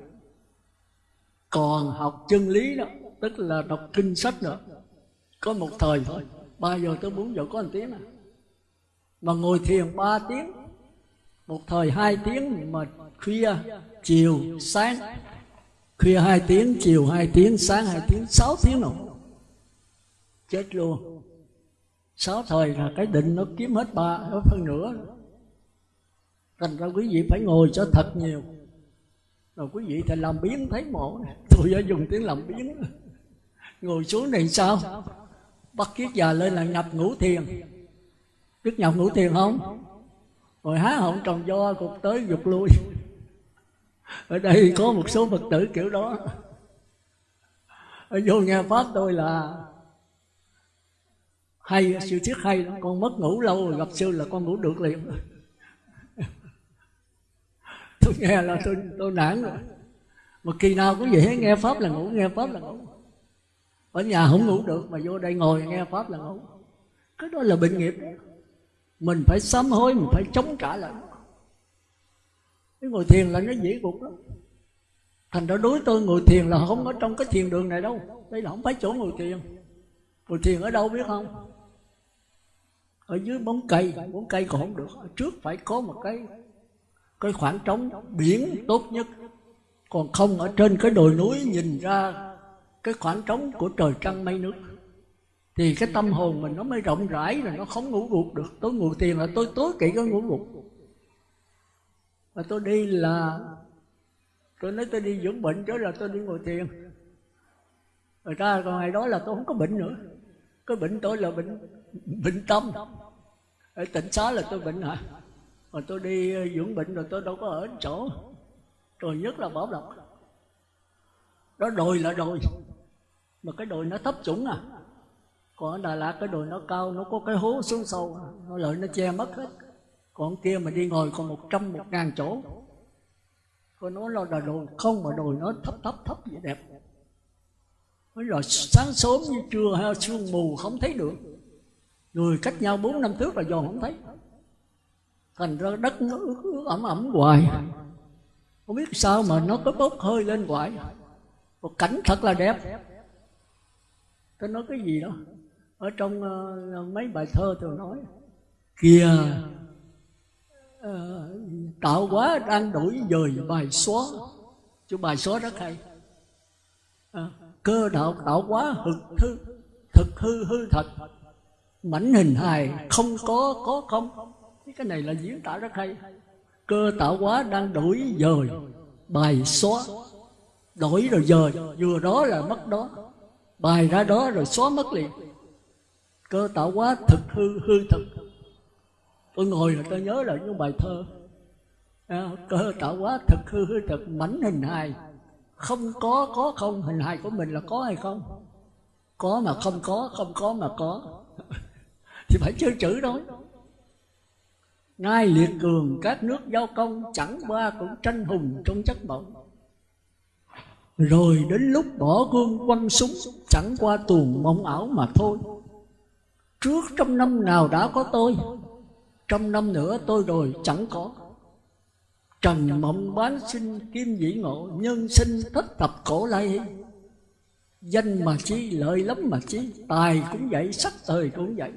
còn học chân lý đó, tức là đọc kinh sách nữa có một thời thôi, ba giờ tới bốn giờ có một tiếng à. Mà ngồi thiền ba tiếng một thời hai tiếng mà khuya, chiều, sáng. Khuya hai tiếng, chiều hai tiếng, sáng hai tiếng, sáu tiếng nào. Chết luôn. Sáu thời là cái định nó kiếm hết ba, hết phân nửa. Thành ra quý vị phải ngồi cho thật nhiều. Rồi quý vị thì làm biến thấy mổ tôi đã dùng tiếng làm biến. Ngồi xuống này sao? Bắt kiết già lên là nhập ngũ thiền. Biết nhập ngũ thiền không? Rồi há họng tròn do cục tới dục lui. Ở đây có một số phật tử kiểu đó. Ở vô nghe pháp tôi là hay siêu thuyết hay lắm. Con mất ngủ lâu rồi, gặp sư là con ngủ được liền. Tôi nghe là tôi tôi nản rồi. Mà kỳ nào cũng vậy, nghe pháp là ngủ, nghe pháp là ngủ. Ở nhà không ngủ được mà vô đây ngồi nghe pháp là ngủ. Cái đó là bệnh nghiệp. đó mình phải sám hối, mình phải chống trả lại. Cái ngồi thiền là nó dễ gục lắm thành ra đối tôi ngồi thiền là không ở trong cái thiền đường này đâu. Đây là không phải chỗ ngồi thiền. Ngồi thiền ở đâu biết không? Ở dưới bóng cây. Bóng cây còn không được. Ở trước phải có một cái cái khoảng trống biển tốt nhất. Còn không, ở trên cái đồi núi nhìn ra cái khoảng trống của trời trăng mây nước thì cái tâm hồn mình nó mới rộng rãi rồi nó không ngủ gục được. Tôi ngủ tiền là tôi tối kỵ có ngủ gục. Và tôi đi là, tôi nói tôi đi dưỡng bệnh chứ là tôi đi ngồi thiền. Rồi ra còn ngày đó là tôi không có bệnh nữa. Cái bệnh tôi là bệnh bệnh tâm. Ở tỉnh xá là tôi bệnh hả? Mà tôi đi ờ, dưỡng bệnh rồi tôi đâu có ở chỗ. Rồi nhất là bảo lộc. Đó đồi là đồi. Mà cái đồi nó thấp chủng à còn ở Đà Lạt cái đồi nó cao nó có cái hố xuống sâu nó lợi nó che mất hết. Còn kia mà đi ngồi còn một trăm một ngàn chỗ. Còn nó là đồi không mà đồi nó thấp thấp thấp vậy đẹp. Mới rồi sáng sớm như trưa hay sương mù không thấy được. Người cách nhau bốn năm thước là dò không thấy. Thành ra đất nó ướt, ướt ẩm ẩm hoài. Không biết sao mà nó có bốc hơi lên hoài. Một cảnh thật là đẹp. Tôi nói cái gì đó? Ở trong uh, mấy bài thơ tôi nói. Kìa. Uh, Tạo hóa đang đổi dời bài xóa. Chú bài xóa rất hay. À, cơ đạo tạo hóa thực hư thực hư hư thật. Mảnh hình hài không có có không. Cái này là diễn tả rất hay. Cơ tạo hóa đang đổi dời bài xóa. Đổi rồi dời vừa đó là mất đó. Bài ra đó rồi xóa mất liền cơ tạo quá thực hư hư thực. Tôi ngồi là tôi nhớ lại những bài thơ. À, cơ tạo quá thực hư hư thực mảnh hình hài. Không có có không hình hài của mình là có hay không? Có mà không có không có mà có. Thì phải chơi chữ đó. Ngai liệt cường các nước giao công Chẳng qua cũng tranh hùng trong chất mộng. Rồi đến lúc bỏ gương quăng súng Chẳng qua tuồng mộng ảo mà thôi. Trước trong năm nào đã có tôi trong năm nữa tôi rồi chẳng có. Trần mộng bán sinh kim dĩ ngộ, Nhân sinh thất thập cổ lai Danh mà chi, lợi lắm mà chi, Tài cũng vậy, sắc thời cũng vậy.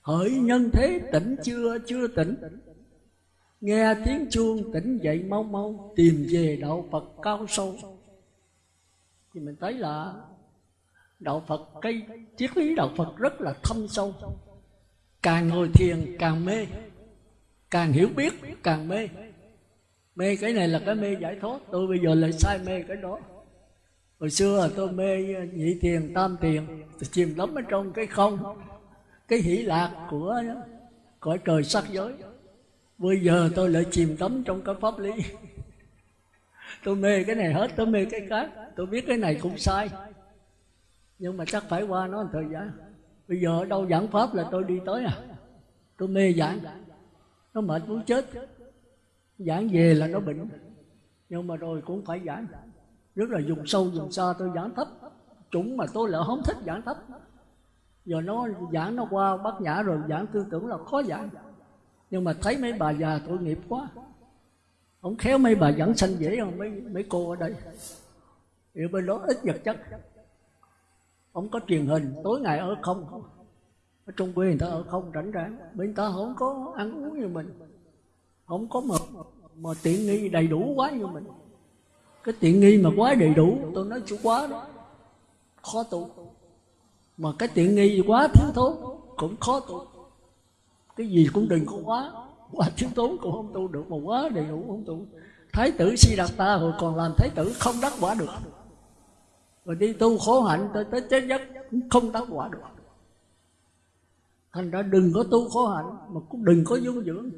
Hỡi nhân thế, tỉnh chưa chưa tỉnh. Nghe tiếng chuông, tỉnh dậy mau mau, Tìm về đạo Phật cao sâu. Thì mình thấy là Đạo Phật, cái triết lý đạo Phật rất là thâm sâu. Càng ngồi thiền, càng mê. Càng hiểu biết, càng mê. Mê cái này là cái mê giải thoát. Tôi bây giờ lại sai mê cái đó. Hồi xưa tôi mê nhị tiền tam tiền tôi chìm lắm ở trong cái không. Cái hỷ lạc của cõi trời sắc giới. Bây giờ tôi lại chìm đắm trong cái pháp lý. Tôi mê cái này hết, tôi mê cái khác. Tôi biết cái này cũng sai nhưng mà chắc phải qua nó một thời gian. Bây giờ ở đâu giảng pháp là tôi đi tới à? Tôi mê giảng. Nó mệt muốn chết. Giảng về là nó bệnh. Nhưng mà rồi cũng phải giảng. Rất là dùng sâu dùng xa tôi giảng thấp chúng mà tôi lại không thích giảng thấp giờ nó giảng nó qua bát nhã rồi giảng tư tưởng là khó giảng. Nhưng mà thấy mấy bà già tội nghiệp quá. Không khéo mấy bà giảng sanh dễ không mấy mấy cô ở đây. Thì bên đó ít vật chất không có truyền hình tối ngày ở không. Ở trong quê người ta ở không rảnh rãng bên ta không có ăn uống như mình. Không có mà, mà tiện nghi đầy đủ quá như mình. Cái tiện nghi mà quá đầy đủ tôi nói chú quá đó khó tu mà cái tiện nghi quá thiếu thốn cũng khó tu cái gì cũng đừng có quá quá thiếu thốn cũng không tu được mà quá đầy đủ không tu thái tử si đạt ta hồi còn làm thái tử không đắc quả được và đi tu khổ hạnh tới tới chết giấc cũng không đắc quả được. Thành ra đừng có tu khổ hạnh, mà cũng đừng có dung dưỡng.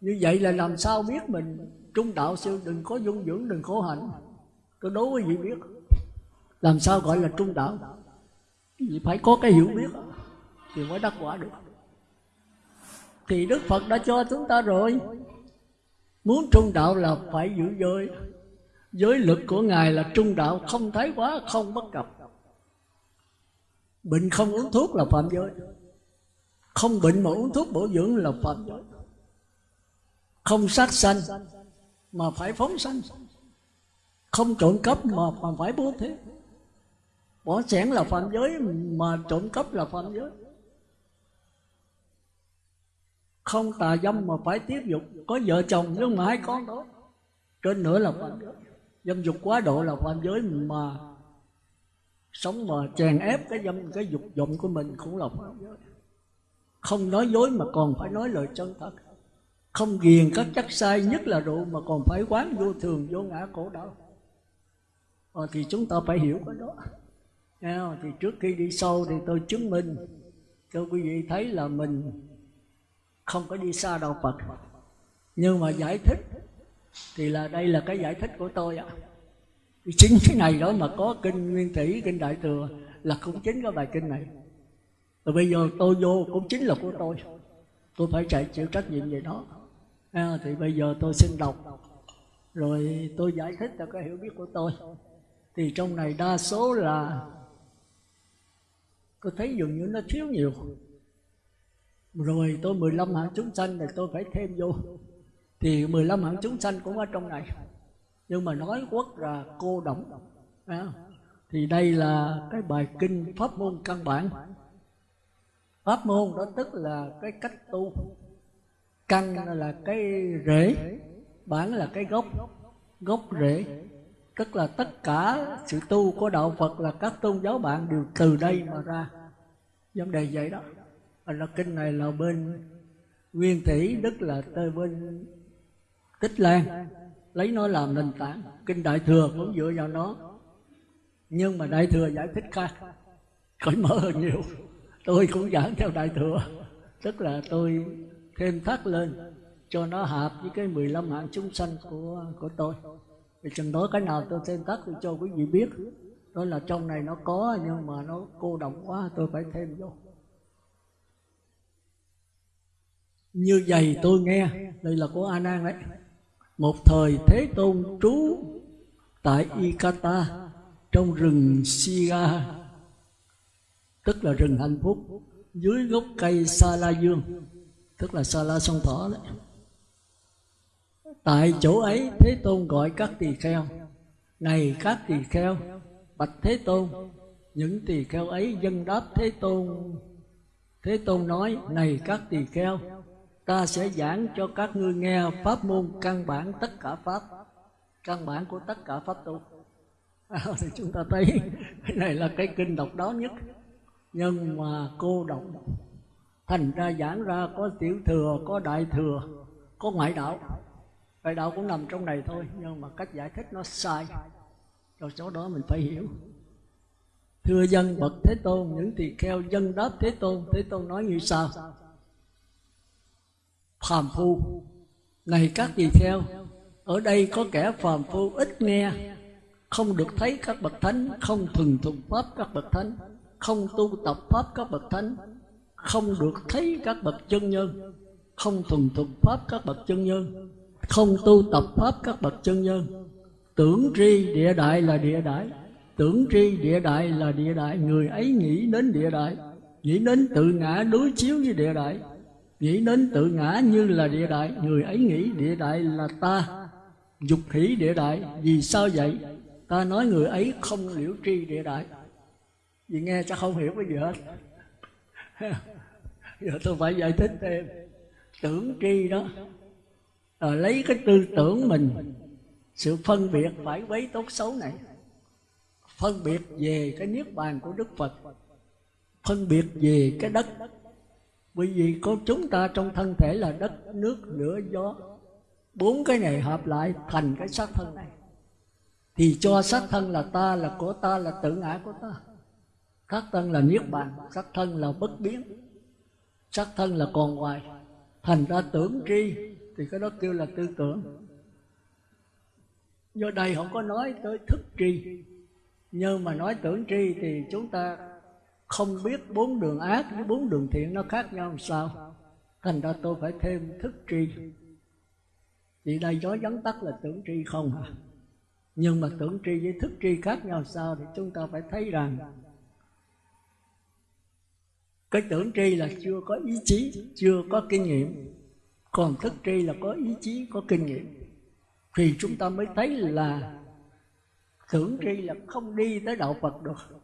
Như vậy là làm sao biết mình? Trung đạo sư đừng có dung dưỡng, đừng khổ hạnh. Tôi đố quý vị biết? Làm sao gọi là trung đạo? Vì phải có cái hiểu biết thì mới đắc quả được. Thì đức phật đã cho chúng ta rồi. Muốn trung đạo là phải giữ giới giới lực của ngài là trung đạo không thái quá không bất cập. Bệnh không uống thuốc là phạm giới. Không bệnh mà uống thuốc bổ dưỡng là phạm giới. Không sát sanh mà phải phóng sanh. Không trộm cắp mà, mà phải bố thí. Bỏ sẻn là phạm giới mà trộm cắp là phạm giới. Không tà dâm mà phải tiếp dục. Có vợ chồng nhưng mà hai con đó trên nữa là phạm giới dâm dục quá độ là phạm giới mà sống mà chèn ép cái dâm cái dục vọng của mình cũng là phạm giới không nói dối mà còn phải nói lời chân thật. Không ghiền các chất sai nhất là rượu mà còn phải quán vô thường vô ngã khổ đau. Ờ, thì chúng ta phải hiểu cái đó. Thì trước khi đi sâu thì tôi chứng minh. Cho quý vị thấy là mình không có đi xa đạo Phật. Nhưng mà giải thích thì là đây là cái giải thích của tôi ạ. Chính cái này đó mà có kinh nguyên thủy kinh đại thừa là cũng chính cái bài kinh này. Rồi bây giờ tôi vô cũng chính là của tôi. Tôi phải chạy chịu trách nhiệm về đó à, thì bây giờ tôi xin đọc. Rồi tôi giải thích cho cái hiểu biết của tôi. Thì trong này đa số là tôi thấy dường như nó thiếu nhiều. Rồi tôi 15 hạng chúng sanh thì tôi phải thêm vô thì 15 hạng chúng sanh cũng ở trong này. Nhưng mà nói quốc là cô động à, thì đây là cái bài kinh pháp môn căn bản. Pháp môn đó tức là cái cách tu. Căn là cái rễ bản là cái gốc. Gốc rễ tức là tất cả sự tu của đạo phật là các tôn giáo bạn đều từ đây mà ra. Vấn đề vậy đó. Là kinh này là bên nguyên thủy đức là tới bên tích lan, lấy nó làm nền tảng. Kinh đại thừa cũng dựa vào nó. Nhưng mà đại thừa giải thích khác cởi mở hơn nhiều. Tôi cũng giảng theo đại thừa. Tức là tôi thêm thắt lên, cho nó hợp với cái 15 hạng chúng sanh của của tôi. Thì chừng đó cái nào tôi thêm thắt thì cho quý vị biết. Đó là trong này nó có, nhưng mà nó cô động quá, tôi phải thêm vô. Như vậy tôi nghe. Đây là của a nan đấy một thời thế tôn trú tại ikata, trong rừng siga tức là rừng hạnh phúc, dưới gốc cây sa la dương, tức là sa la sông thỏ đấy. Tại chỗ ấy, thế tôn gọi các tỳ kheo. Này các tỳ kheo, bạch thế tôn, những tỳ kheo ấy dân đáp thế tôn. Thế tôn nói, này các tỳ kheo ta sẽ giảng cho các ngươi nghe pháp môn căn bản tất cả pháp căn bản của tất cả pháp tu. À, [LAUGHS] thì chúng ta thấy cái này là cái kinh độc đó nhất. Nhưng mà cô độc thành ra giảng ra có tiểu thừa có đại thừa có ngoại đạo. Ngoại đạo cũng nằm trong này thôi nhưng mà cách giải thích nó sai. Rồi chỗ đó mình phải hiểu. Thưa dân bậc thế tôn những tỳ kheo dân đáp thế tôn thế tôn nói như sau phàm phu. Này các vị theo ở đây có kẻ phàm phu ít nghe. Không được thấy các bậc thánh, không thuần thục pháp các bậc thánh, không tu tập pháp các bậc thánh, không được thấy các bậc chân nhân, không thuần thục pháp các bậc chân nhân, không tu tập pháp các bậc chân nhân. Tưởng tri địa đại là địa đại, tưởng tri địa đại là địa đại. Người ấy nghĩ đến địa đại, nghĩ đến tự ngã đối chiếu với địa đại nghĩ đến tự ngã như là địa đại người ấy nghĩ địa đại là ta. Dục hỷ địa đại vì sao vậy? Ta nói người ấy không liễu tri địa đại. Vì nghe chắc không hiểu cái gì hết. [LAUGHS] Giờ tôi phải giải thích thêm. Tưởng tri đó à, lấy cái tư tưởng mình sự phân biệt phải quấy tốt xấu này. Phân biệt về cái niết bàn của đức phật phân biệt về cái đất bởi vì có chúng ta trong thân thể là đất, nước, lửa, gió. Bốn cái này hợp lại thành cái xác thân này. Thì cho xác thân là ta, là của ta, là tự ngã của ta. Xác thân là niết bàn, xác thân là bất biến. Xác thân là còn ngoài thành ra tưởng tri, thì cái đó kêu là tư tưởng. Do đây không có nói tới thức tri. Nhưng mà nói tưởng tri thì chúng ta không biết bốn đường ác với bốn đường thiện nó khác nhau làm sao. Thành ra tôi phải thêm thức tri. Thì đây nói vắn tắt là tưởng tri không hả nhưng mà tưởng tri với thức tri khác nhau sao thì chúng ta phải thấy rằng cái tưởng tri là chưa có ý chí, chưa có kinh nghiệm. Còn thức tri là có ý chí, có kinh nghiệm. Thì chúng ta mới thấy là tưởng tri là không đi tới đạo phật được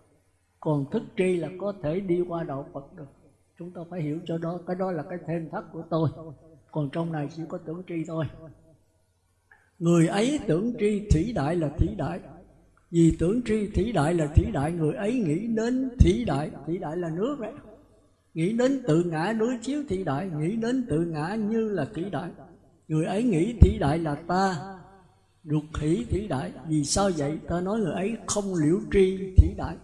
còn thức tri là có thể đi qua đạo phật được. Chúng ta phải hiểu cho đó, cái đó là cái thêm thắt của tôi. Còn trong này chỉ có tưởng tri thôi. Người ấy tưởng tri thủy đại là thủy đại. Vì tưởng tri thủy đại là thủy đại, người ấy nghĩ đến thủy đại thủy đại là nước đấy. Nghĩ đến tự ngã đối chiếu thủy đại, nghĩ đến tự ngã như là thủy đại. Người ấy nghĩ thủy đại là ta, ruột hỷ thủy đại. Vì sao vậy? Ta nói người ấy không liễu tri thủy đại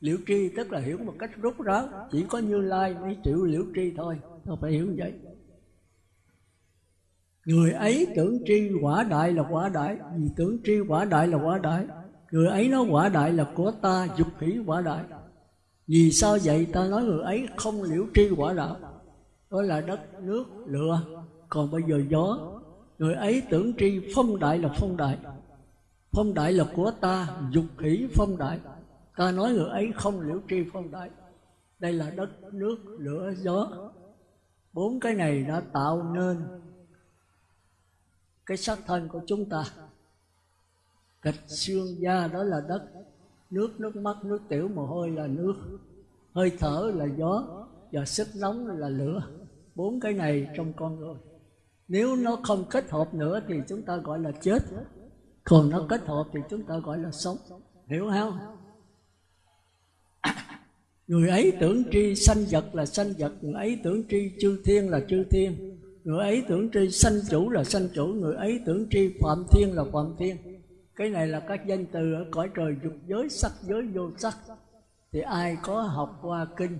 liễu tri tức là hiểu một cách rút ráo, chỉ có như lai mới chịu liễu tri thôi ta phải hiểu như vậy. Người ấy tưởng tri quả đại là quả đại, vì tưởng tri quả đại là quả đại. Người ấy nói quả đại là của ta, dục hỷ quả đại. Vì sao vậy? Ta nói người ấy không liễu tri quả đạo. Đó là đất, nước, lửa. Còn bây giờ gió. Người ấy tưởng tri phong đại là phong đại. Phong đại là của ta, dục hỷ phong đại ta nói người ấy không liễu tri phong đại đây là đất, nước, lửa, gió. Bốn cái này đã tạo nên cái xác thân của chúng ta. Gạch xương da đó là đất. Nước nước mắt, nước tiểu mồ hôi là nước. Hơi thở là gió và sức nóng là lửa. Bốn cái này trong con người. Nếu nó không kết hợp nữa thì chúng ta gọi là chết. Còn nó kết hợp thì chúng ta gọi là sống. Hiểu không? Người ấy tưởng tri sanh vật là sanh vật người ấy tưởng tri chư thiên là chư thiên người ấy tưởng tri sanh chủ là sanh chủ người ấy tưởng tri phạm thiên là phạm thiên. Cái này là các danh từ ở cõi trời dục giới sắc giới vô sắc. Thì ai có học qua kinh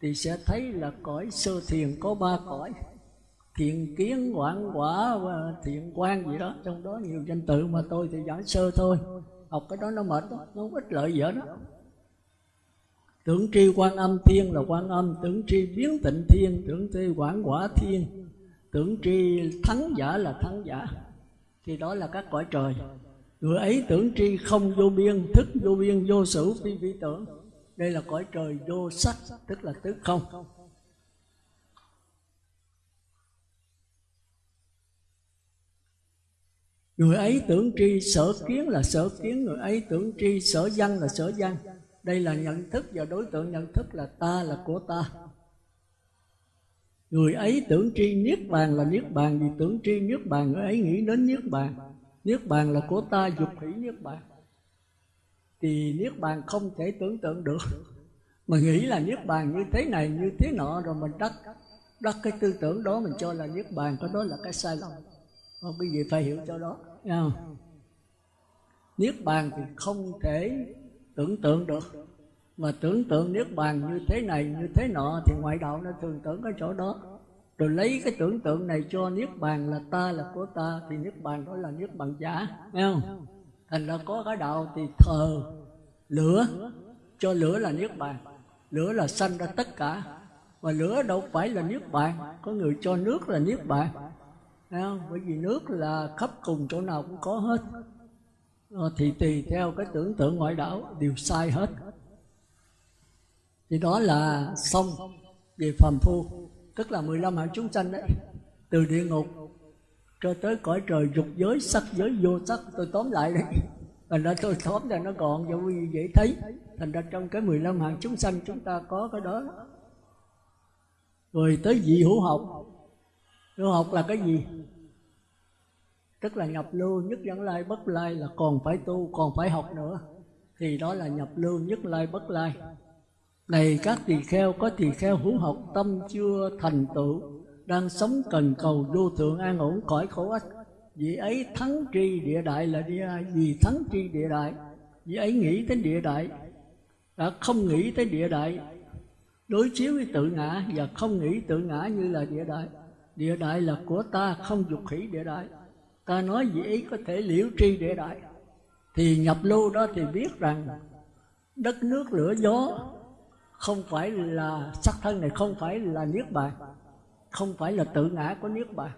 thì sẽ thấy là cõi sơ thiền có ba cõi. Thiện kiến quảng quả và thiện quan gì đó. Trong đó nhiều danh từ mà tôi thì giảng sơ thôi. Học cái đó nó mệt đó, nó không ít lợi gì hết đó tưởng tri quan âm thiên là quan âm tưởng tri biến tịnh thiên tưởng tri quảng quả thiên. Tưởng tri thắng giả là thắng giả. Thì đó là các cõi trời. Người ấy tưởng tri không vô biên, thức vô biên, vô sử phi vi tưởng. Đây là cõi trời vô sắc, tức là tức không. Người ấy tưởng tri sở kiến là sở kiến, người ấy tưởng tri sở văn là sở văn đây là nhận thức và đối tượng nhận thức là ta là của ta. Người ấy tưởng tri niết bàn là niết bàn, vì tưởng tri niết bàn, người ấy nghĩ đến niết bàn. Niết bàn là của ta, dục hỷ niết bàn. Thì niết bàn không thể tưởng tượng được. Mà nghĩ là niết bàn như thế này, như thế nọ, rồi mình đắc đắc cái tư tưởng đó, mình cho là niết bàn, cái đó là cái sai lầm. Không quý vị phải hiểu cho đó niết bàn thì không thể tưởng tượng được. Mà tưởng tượng niết bàn như thế này, như thế nọ, thì ngoại đạo nó thường tưởng cái chỗ đó. Rồi lấy cái tưởng tượng này cho niết bàn là ta là của ta, thì niết bàn đó là niết bàn giả nghe không? Thành ra có cái đạo thì thờ, lửa, cho lửa là niết bàn. Lửa là sanh ra tất cả. Và lửa đâu phải là niết bàn, có người cho nước là niết bàn nghe không? bởi vì nước là khắp cùng chỗ nào cũng có hết. Ờ, thì tùy theo cái tưởng tượng ngoại đạo, đều sai hết. Thì đó là xong về phàm phu, tức là 15 hạng chúng sanh đấy. Từ địa ngục cho tới cõi trời, dục giới, sắc giới, vô sắc, tôi tóm lại đấy. Thành ra tôi tóm ra nó gọn cho quý vị dễ thấy. Thành ra trong cái 15 hạng chúng sanh, chúng ta có cái đó. Rồi tới vị hữu học. Hữu học là cái gì? Tức là nhập lưu nhất dẫn lai, bất lai là còn phải tu, còn phải học nữa. Thì đó là nhập lưu nhất lai, bất lai. Này các tỳ kheo, có tỳ kheo hữu học tâm chưa thành tựu, đang sống cần cầu vô thượng an ổn khỏi khổ ách. Vì ấy thắng tri địa đại là đi ai? Vì thắng tri địa đại. Vì ấy nghĩ đến địa đại, đã không nghĩ tới địa đại. Đối chiếu với tự ngã và không nghĩ tự ngã như là địa đại. Địa đại là của ta, không dục khỉ địa đại ta nói gì ý có thể liễu tri địa đại. Thì nhập lưu đó thì biết rằng đất nước lửa gió không phải là sắc thân này không phải là niết bàn không phải là tự ngã của niết bàn.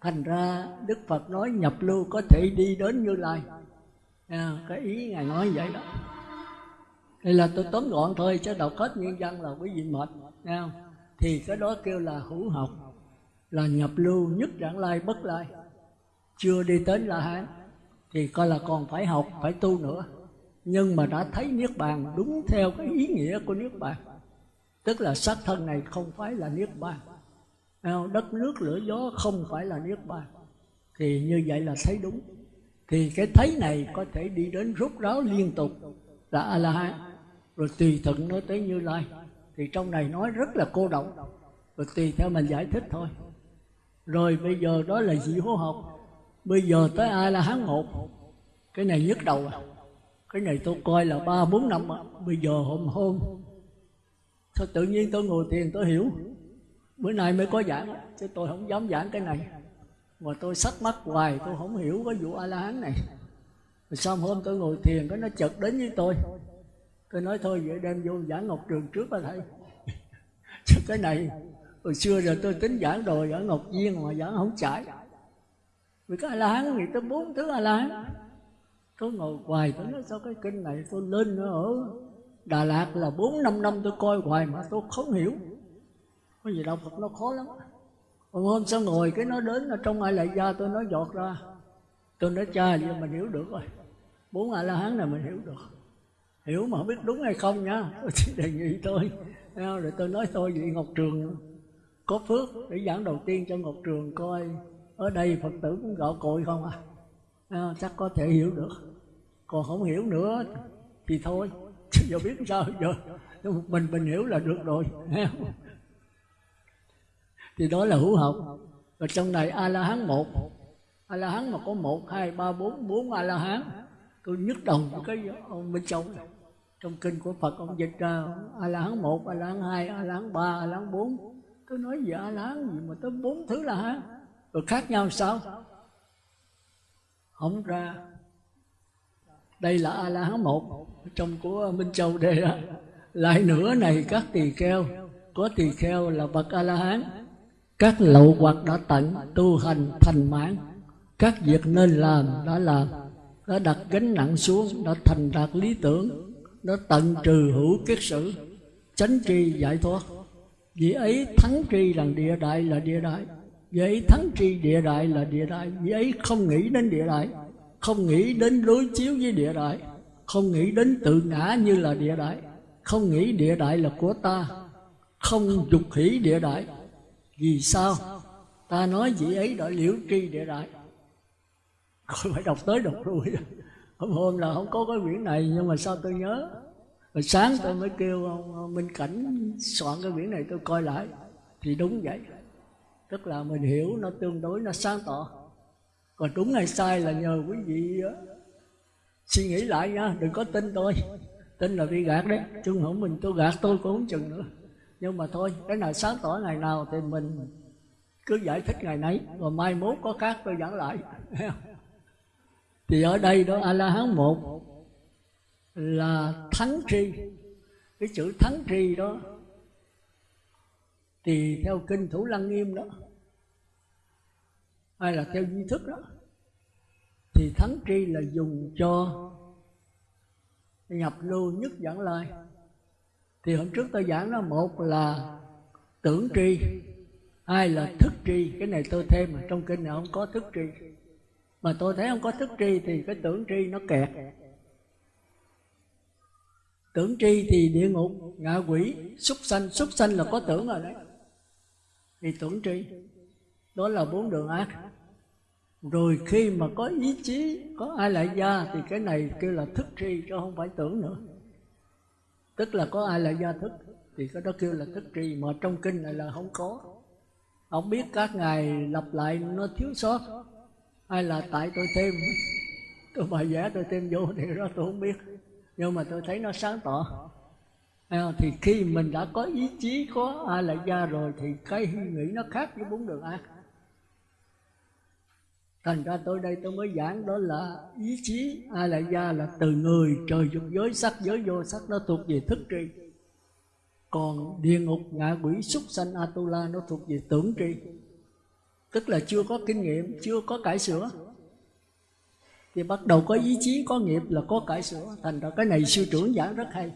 Thành ra đức phật nói nhập lưu có thể đi đến như lai. À, cái ý ngài nói vậy đó. Đây là tôi tóm gọn thôi chứ đọc hết nguyên văn là quý vị mệt. Thì cái đó kêu là hữu học là nhập lưu nhất dạng lai bất lai chưa đi tới la hán, thì coi là còn phải học, phải tu nữa. Nhưng mà đã thấy niết bàn đúng theo cái ý nghĩa của niết bàn. Tức là xác thân này không phải là niết bàn. Đất nước lửa gió không phải là niết bàn. Thì như vậy là thấy đúng. Thì cái thấy này có thể đi đến rút ráo liên tục là a la hán rồi tùy thuận nó tới như lai. Thì trong này nói rất là cô động rồi tùy theo mình giải thích thôi. Rồi bây giờ đó là dị hô học bây giờ tới ai là hán một. Cái này nhức đầu à. Cái này tôi coi là ba, bốn năm à. bây giờ hôm hôm, sao tự nhiên tôi ngồi thiền tôi hiểu? Bữa nay mới có giảng chứ tôi không dám giảng cái này. Mà tôi sắc mắt hoài, tôi không hiểu cái vụ a la hán này. Rồi xong hôm tôi ngồi thiền, cái nó chợt đến với tôi. Tôi nói thôi, vậy đem vô giảng ngọc trường trước là thầy. [LAUGHS] Chứ cái này, hồi xưa giờ tôi tính giảng đồ giảng ngọc viên mà giảng không trải vì cái a la hán nghĩ tới bốn thứ a la hán tôi ngồi hoài tôi nói, sao cái kinh này tôi lên ở Đà Lạt là bốn, năm năm tôi coi hoài mà tôi không hiểu. Cái gì đạo Phật nó khó lắm Còn hôm sau ngồi cái nó đến ở trong ai lại gia tôi nói giọt ra. Tôi nói, cha vậy mình hiểu được rồi. Bốn A La Hán này mình hiểu được. Hiểu mà không biết đúng hay không nha. [LAUGHS] Tôi chỉ đề nghị tôi Rồi tôi nói thôi, vậy Ngọc Trường có phước để giảng đầu tiên cho Ngọc Trường coi. Ở đây Phật tử cũng gạo cội không à? Chắc có thể hiểu được. Còn không hiểu nữa thì thôi. Chứ giờ biết sao giờ? Mình mình hiểu là được rồi. Thì đó là hữu học. Và trong này a la hán một. A la hán mà có một, hai, ba, bốn bốn a la hán tôi nhức đồng cái ông bên trong trong kinh của phật ông dịch ra a la hán một a la hán hai a la hán ba a la hán bốn. Tôi nói gì a la hán gì mà tới bốn thứ la hán rồi khác nhau sao? Không ra. Đây là a la hán một trong của minh châu đề đó lại nữa này các tỳ kheo. Có tỳ kheo là bậc a la hán các lậu hoặc đã tận, tu hành, thành mãn. Các việc nên làm đã làm. Đã đặt gánh nặng xuống, đã thành đạt lý tưởng. Đã tận trừ hữu kiết sử. Chánh tri giải thoát. Vì ấy thắng tri rằng địa đại là địa đại vì ấy thắng tri địa đại là địa đại. Vì ấy không nghĩ đến địa đại, không nghĩ đến đối chiếu với địa đại, không nghĩ đến tự ngã như là địa đại, không nghĩ địa đại là của ta, không dục hỷ địa đại. Vì sao? Ta nói vị ấy đã liễu tri địa đại. Không phải đọc tới đọc lui. Hôm hôm là không có cái quyển này, nhưng mà sao tôi nhớ? Rồi sáng tôi mới kêu ông minh cảnh soạn cái quyển này tôi coi lại. Thì đúng vậy tức là mình hiểu nó tương đối, nó sáng tỏ. Còn đúng hay sai là nhờ quý vị ờ, suy nghĩ lại nha, đừng có tin tôi. Tin là bị gạt đấy, chứ không mình tôi gạt tôi cũng không chừng nữa. Nhưng mà thôi, cái nào sáng tỏ ngày nào thì mình cứ giải thích ngày nấy, rồi mai mốt có khác tôi giảng lại. [LAUGHS] Thì ở đây đó a la hán một là thắng tri. Cái chữ thắng tri đó thì theo kinh thủ lăng nghiêm đó. Hay là theo duy thức đó. Thì thắng tri là dùng cho nhập lưu nhất dẫn lai. Thì hôm trước tôi giảng nó một là tưởng tri, hai là thức tri. Cái này tôi thêm mà trong kinh này không có thức tri. Mà tôi thấy không có thức tri thì cái tưởng tri nó kẹt. Tưởng tri thì địa ngục, ngạ quỷ, súc sanh súc sanh là có tưởng rồi đấy thì tưởng tri. Đó là bốn đường ác. Rồi khi mà có ý chí, có ai lại gia, thì cái này kêu là thức tri, chứ không phải tưởng nữa. Tức là có ai lại gia thức, thì cái đó kêu là thức tri, mà trong kinh này là không có. Không biết các ngài lặp lại, nó thiếu sót. Hay là tại tôi thêm, tôi bài vẽ tôi thêm vô thì đó tôi không biết. Nhưng mà tôi thấy nó sáng tỏ. À, thì khi mình đã có ý chí có a la gia rồi thì cái nghĩ nó khác với bốn đường ác thành ra tôi đây tôi mới giảng đó là ý chí a la gia là từ người, trời dục giới, sắc giới vô sắc, nó thuộc về thức tri. Còn địa ngục, ngạ quỷ, súc sanh, atula, nó thuộc về tưởng tri. Tức là chưa có kinh nghiệm, chưa có cải sửa. Thì bắt đầu có ý chí, có nghiệp là có cải sửa. Thành ra cái này sư trưởng giảng rất hay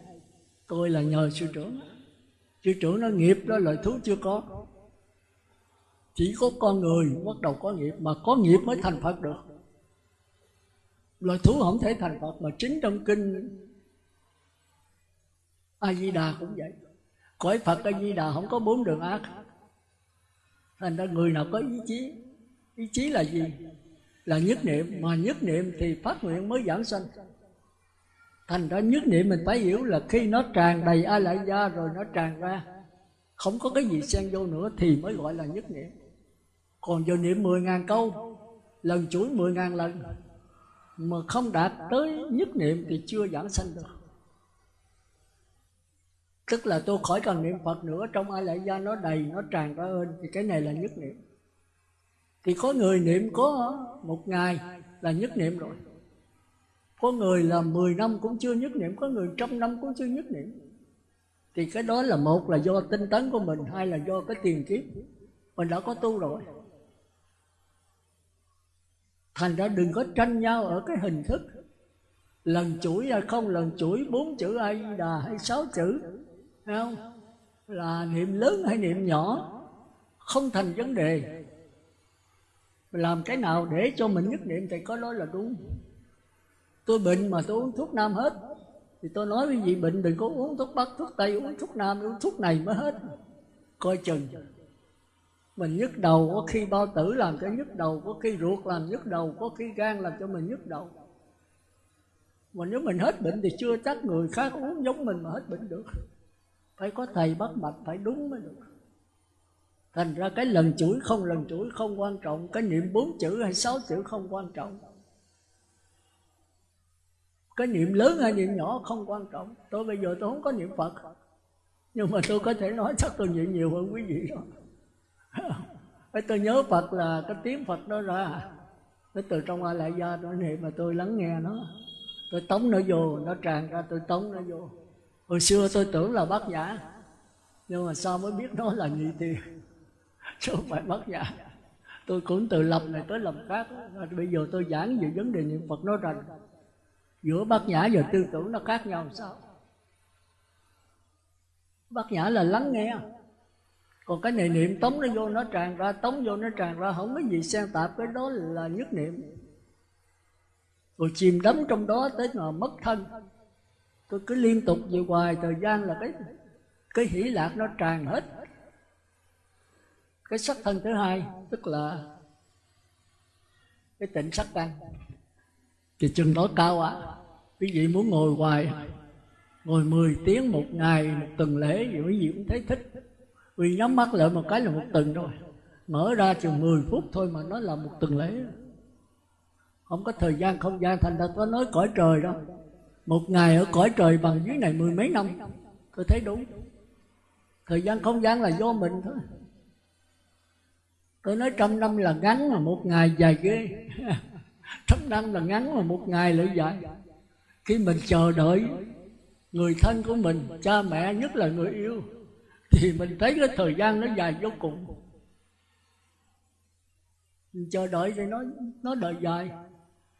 tôi là nhờ sư trưởng. Sư trưởng nó nghiệp đó lời thú chưa có. Chỉ có con người bắt đầu có nghiệp mà có nghiệp mới thành phật được. Loài thú không thể thành phật mà chính trong kinh a di đà cũng vậy. Cõi phật a di đà không có bốn đường ác. Thành ra người nào có ý chí ý chí là gì? Là nhất niệm. Mà nhất niệm thì phát nguyện mới giảng sanh thành ra nhất niệm mình phải hiểu là khi nó tràn đầy a lại gia rồi nó tràn ra, không có cái gì xen vô nữa thì mới gọi là nhất niệm. Còn giờ niệm mười ngàn câu, lần chuỗi mười ngàn lần mà không đạt tới nhất niệm thì chưa giảng sanh được. Tức là tôi khỏi cần niệm phật nữa, trong a lại gia nó đầy, nó tràn ra hơn, thì cái này là nhất niệm. Thì có người niệm có một ngày là nhất niệm rồi có người là 10 năm cũng chưa nhất niệm, có người trăm năm cũng chưa nhất niệm. Thì cái đó là một là do tinh tấn của mình, hai là do cái tiền kiếp. Mình đã có tu rồi. Thành ra đừng có tranh nhau ở cái hình thức lần chuỗi hay không, lần chuỗi bốn chữ a đà hay sáu chữ, Thấy không? Là niệm lớn hay niệm nhỏ, không thành vấn đề. Làm cái nào để cho mình nhất niệm thì có đó là đúng tôi bệnh mà tôi uống thuốc nam hết. Thì tôi nói với vị bệnh đừng có uống thuốc bắc, thuốc tây, uống thuốc nam, uống thuốc này mới hết. Coi chừng. Mình nhức đầu, có khi bao tử làm cho nhức đầu, có khi ruột làm nhức đầu, có khi gan làm cho mình nhức đầu. Mà nếu mình hết bệnh thì chưa chắc người khác uống giống mình mà hết bệnh được. Phải có thầy bắt mạch, phải đúng mới được. Thành ra cái lần chuỗi không lần chuỗi không quan trọng, cái niệm bốn chữ hay sáu chữ không quan trọng cái niệm lớn hay niệm nhỏ không quan trọng. Tôi bây giờ tôi không có niệm phật. Nhưng mà tôi có thể nói chắc tôi niệm nhiều hơn quý vị rồi. Tôi nhớ Phật là cái tiếng Phật đó ra. Cái từ trong A Lại Gia nó niệm mà tôi lắng nghe nó. Tôi tống nó vô, nó tràn ra tôi tống nó vô. Hồi xưa tôi tưởng là bác giả Nhưng mà sao mới biết nó là nhị tiền [LAUGHS] Chứ không phải bác giả Tôi cũng từ lập này tới lập khác. Bây giờ tôi giảng về vấn đề niệm Phật nó rành. Giữa bát nhã và tư tưởng nó khác nhau sao? Bát nhã là lắng nghe. Còn cái này niệm tống nó vô, nó tràn ra tống vô, nó tràn ra. Không có gì xen tạp, cái đó là nhất niệm. Rồi chìm đắm trong đó tới mà mất thân. Tôi cứ liên tục về hoài, thời gian là cái cái hỷ lạc nó tràn hết. Cái sắc thân thứ hai, tức là cái tịnh sắc căn thì chừng đó cao ạ. À. quý vị muốn ngồi hoài, ngồi 10 tiếng một ngày, một tuần lễ gì, quý vị cũng thấy thích. Vì nhắm mắt lại một cái là một tuần rồi. Mở ra chừng 10 phút thôi mà nó là một tuần lễ. Không có thời gian, không gian thành ra có nói cõi trời đâu. Một ngày ở cõi trời bằng dưới này mười mấy năm, tôi thấy đúng. Thời gian, không gian là do mình thôi. Tôi nói trăm năm là ngắn mà một ngày dài ghê. [LAUGHS] thấp năm là ngắn mà một ngày lại dài. Khi mình chờ đợi người thân của mình, cha mẹ nhất là người yêu, thì mình thấy cái thời gian nó dài vô cùng. Mình chờ đợi thì nó nó đợi dài.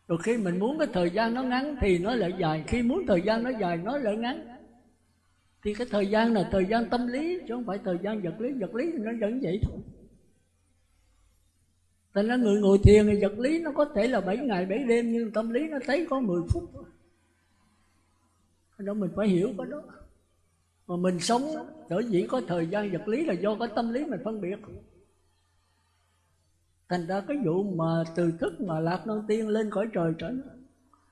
Rồi khi mình muốn cái thời gian nó ngắn thì nó lại dài. Khi muốn thời gian nó dài, nó lại ngắn. Thì cái thời gian là thời gian tâm lý, chứ không phải thời gian vật lý. Vật lý thì nó vẫn vậy thôi. Thành ra người ngồi thiền thì vật lý nó có thể là 7 ngày 7 đêm, Nhưng tâm lý nó thấy có 10 phút thôi. Đó mình phải hiểu cái đó. Mà mình sống sở dĩ có thời gian vật lý là do cái tâm lý mình phân biệt. Thành ra cái vụ mà từ thức mà lạc non tiên lên khỏi trời trở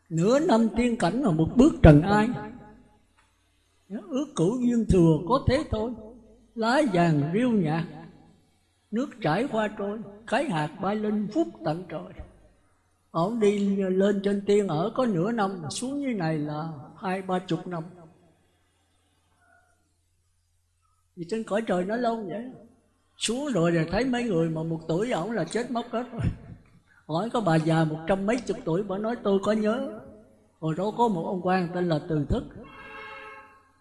nửa năm tiên cảnh mà một bước trần ai. Ước cửu duyên thừa có thế thôi. Lá vàng riêu nhạt nước trải qua trôi cái hạt bay lên phút tận trời. Ổng đi lên trên tiên ở có nửa năm, xuống như này là hai ba chục năm. Vì trên cõi trời nó lâu vậy. Xuống rồi thì thấy mấy người mà một tuổi ổng là chết mất hết rồi. Hỏi có bà già một trăm mấy chục tuổi, bà nói tôi có nhớ. Hồi đó có một ông quan tên là từ thức.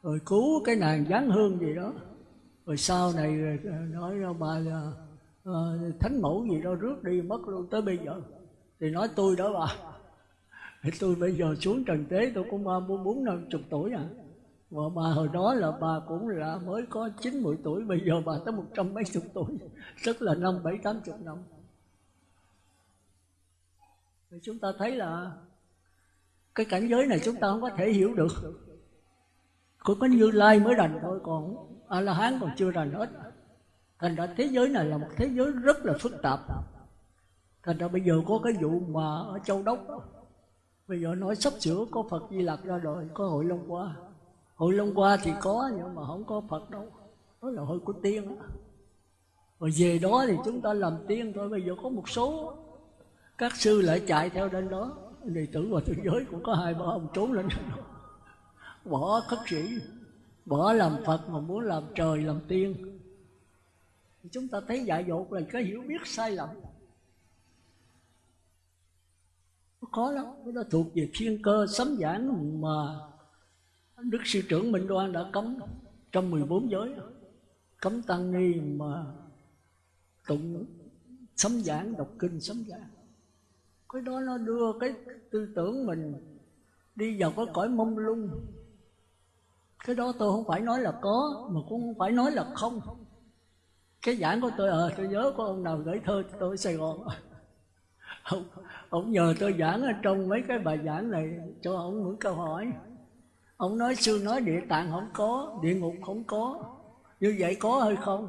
Rồi cứu cái nàng giáng hương gì đó. Rồi sau này ờ, nói ra bà là uh, thánh mẫu gì đó rước đi mất luôn tới bây giờ. Thì nói tôi đó bà. Thì tôi bây giờ xuống trần tế tôi cũng ba bốn bốn năm chục tuổi à. Và bà hồi đó là bà cũng là mới có chín mười tuổi bây giờ bà tới một trăm mấy chục tuổi. Rất là năm bảy tám chục năm. Thì chúng ta thấy là cái cảnh giới này chúng ta không có thể hiểu được. Cũng có như lai mới rành thôi còn a la hán còn chưa rành hết thành ra thế giới này là một thế giới rất là phức tạp. Thành ra bây giờ có cái vụ mà ở châu đốc bây giờ nói sắp sửa có phật di lặc ra rồi có hội long qua hội long qua thì có nhưng mà không có phật đâu. Đó là hội của tiên đó. rồi về đó thì chúng ta làm tiên thôi, bây giờ có một số các sư lại chạy theo đến đó. Đệ tử và thế giới cũng có hai ba ông trốn lên đó. Bỏ khất sĩ, bỏ làm phật mà muốn làm trời làm tiên chúng ta thấy dại dột là cái hiểu biết sai lầm. Nó khó lắm, nó thuộc về thiên cơ sấm giảng mà đức sư trưởng minh đoan đã cấm trong 14 giới. Cấm tăng ni mà tụng sấm giảng, đọc kinh sấm giảng. Cái đó nó đưa cái tư tưởng mình đi vào cái cõi mông lung. Cái đó tôi không phải nói là có, mà cũng không phải nói là không cái giảng của tôi ờ tôi nhớ có ông nào gửi thơ cho tôi ở sài gòn. Ông, ông nhờ tôi giảng ở trong mấy cái bài giảng này cho ông những câu hỏi. Ông nói sư nói địa tạng không có địa ngục không có. Như vậy có hay không?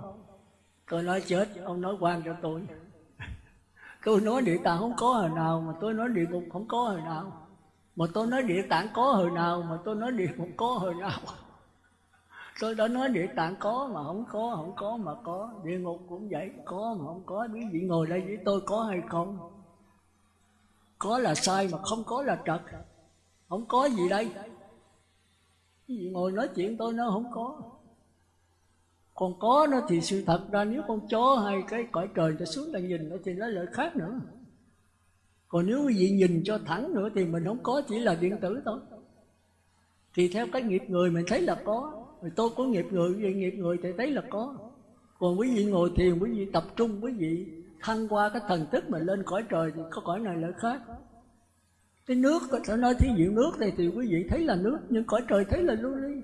Tôi nói chết. Ông nói quan cho tôi. Tôi nói địa tạng không có hồi nào mà tôi nói địa ngục không có hồi nào. Mà tôi nói địa tạng có hồi nào mà tôi nói địa ngục có hồi nào tôi đã nói địa tạng có mà không có không có mà có. Địa ngục cũng vậy, có mà không có. Quý vị ngồi đây với tôi có hay không? Có là sai mà không có là trật. Không có gì đây. Quý vị ngồi nói chuyện tôi nó không có. Còn có nó thì sự thật ra nếu con chó hay cái cõi trời nó xuống là nhìn nó thì nó lại khác nữa. Còn nếu quý vị nhìn cho thẳng nữa thì mình không có, chỉ là điện tử thôi. Thì theo cái nghiệp người mình thấy là có rồi tôi có nghiệp người vậy nghiệp người thì thấy là có. Còn quý vị ngồi thiền, quý vị tập trung, quý vị thăng qua cái thần thức mà lên cõi trời thì có cõi này lại khác. Cái nước, tôi nói thí dụ nước này thì quý vị thấy là nước, nhưng cõi trời thấy là lưu ly.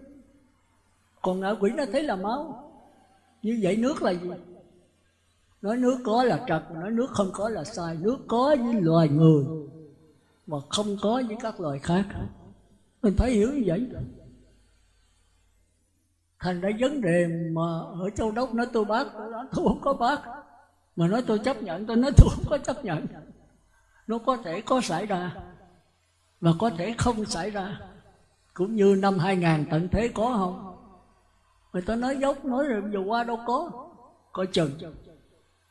Còn ngạ quỷ nó thấy là máu. Như vậy nước là gì? Nói nước có là trật, nói nước không có là sai. Nước có với loài người mà không có với các loài khác. Mình phải hiểu như vậy thành ra vấn đề mà ở châu đốc nói tôi bác, tôi nói tôi không có bác. Mà nói tôi chấp nhận, tôi nói tôi không có chấp nhận. Nó có thể có xảy ra, và có thể không xảy ra. Cũng như năm 2000 tận thế có không? Người ta nói dốc, nói rồi vừa qua đâu có? Coi chừng.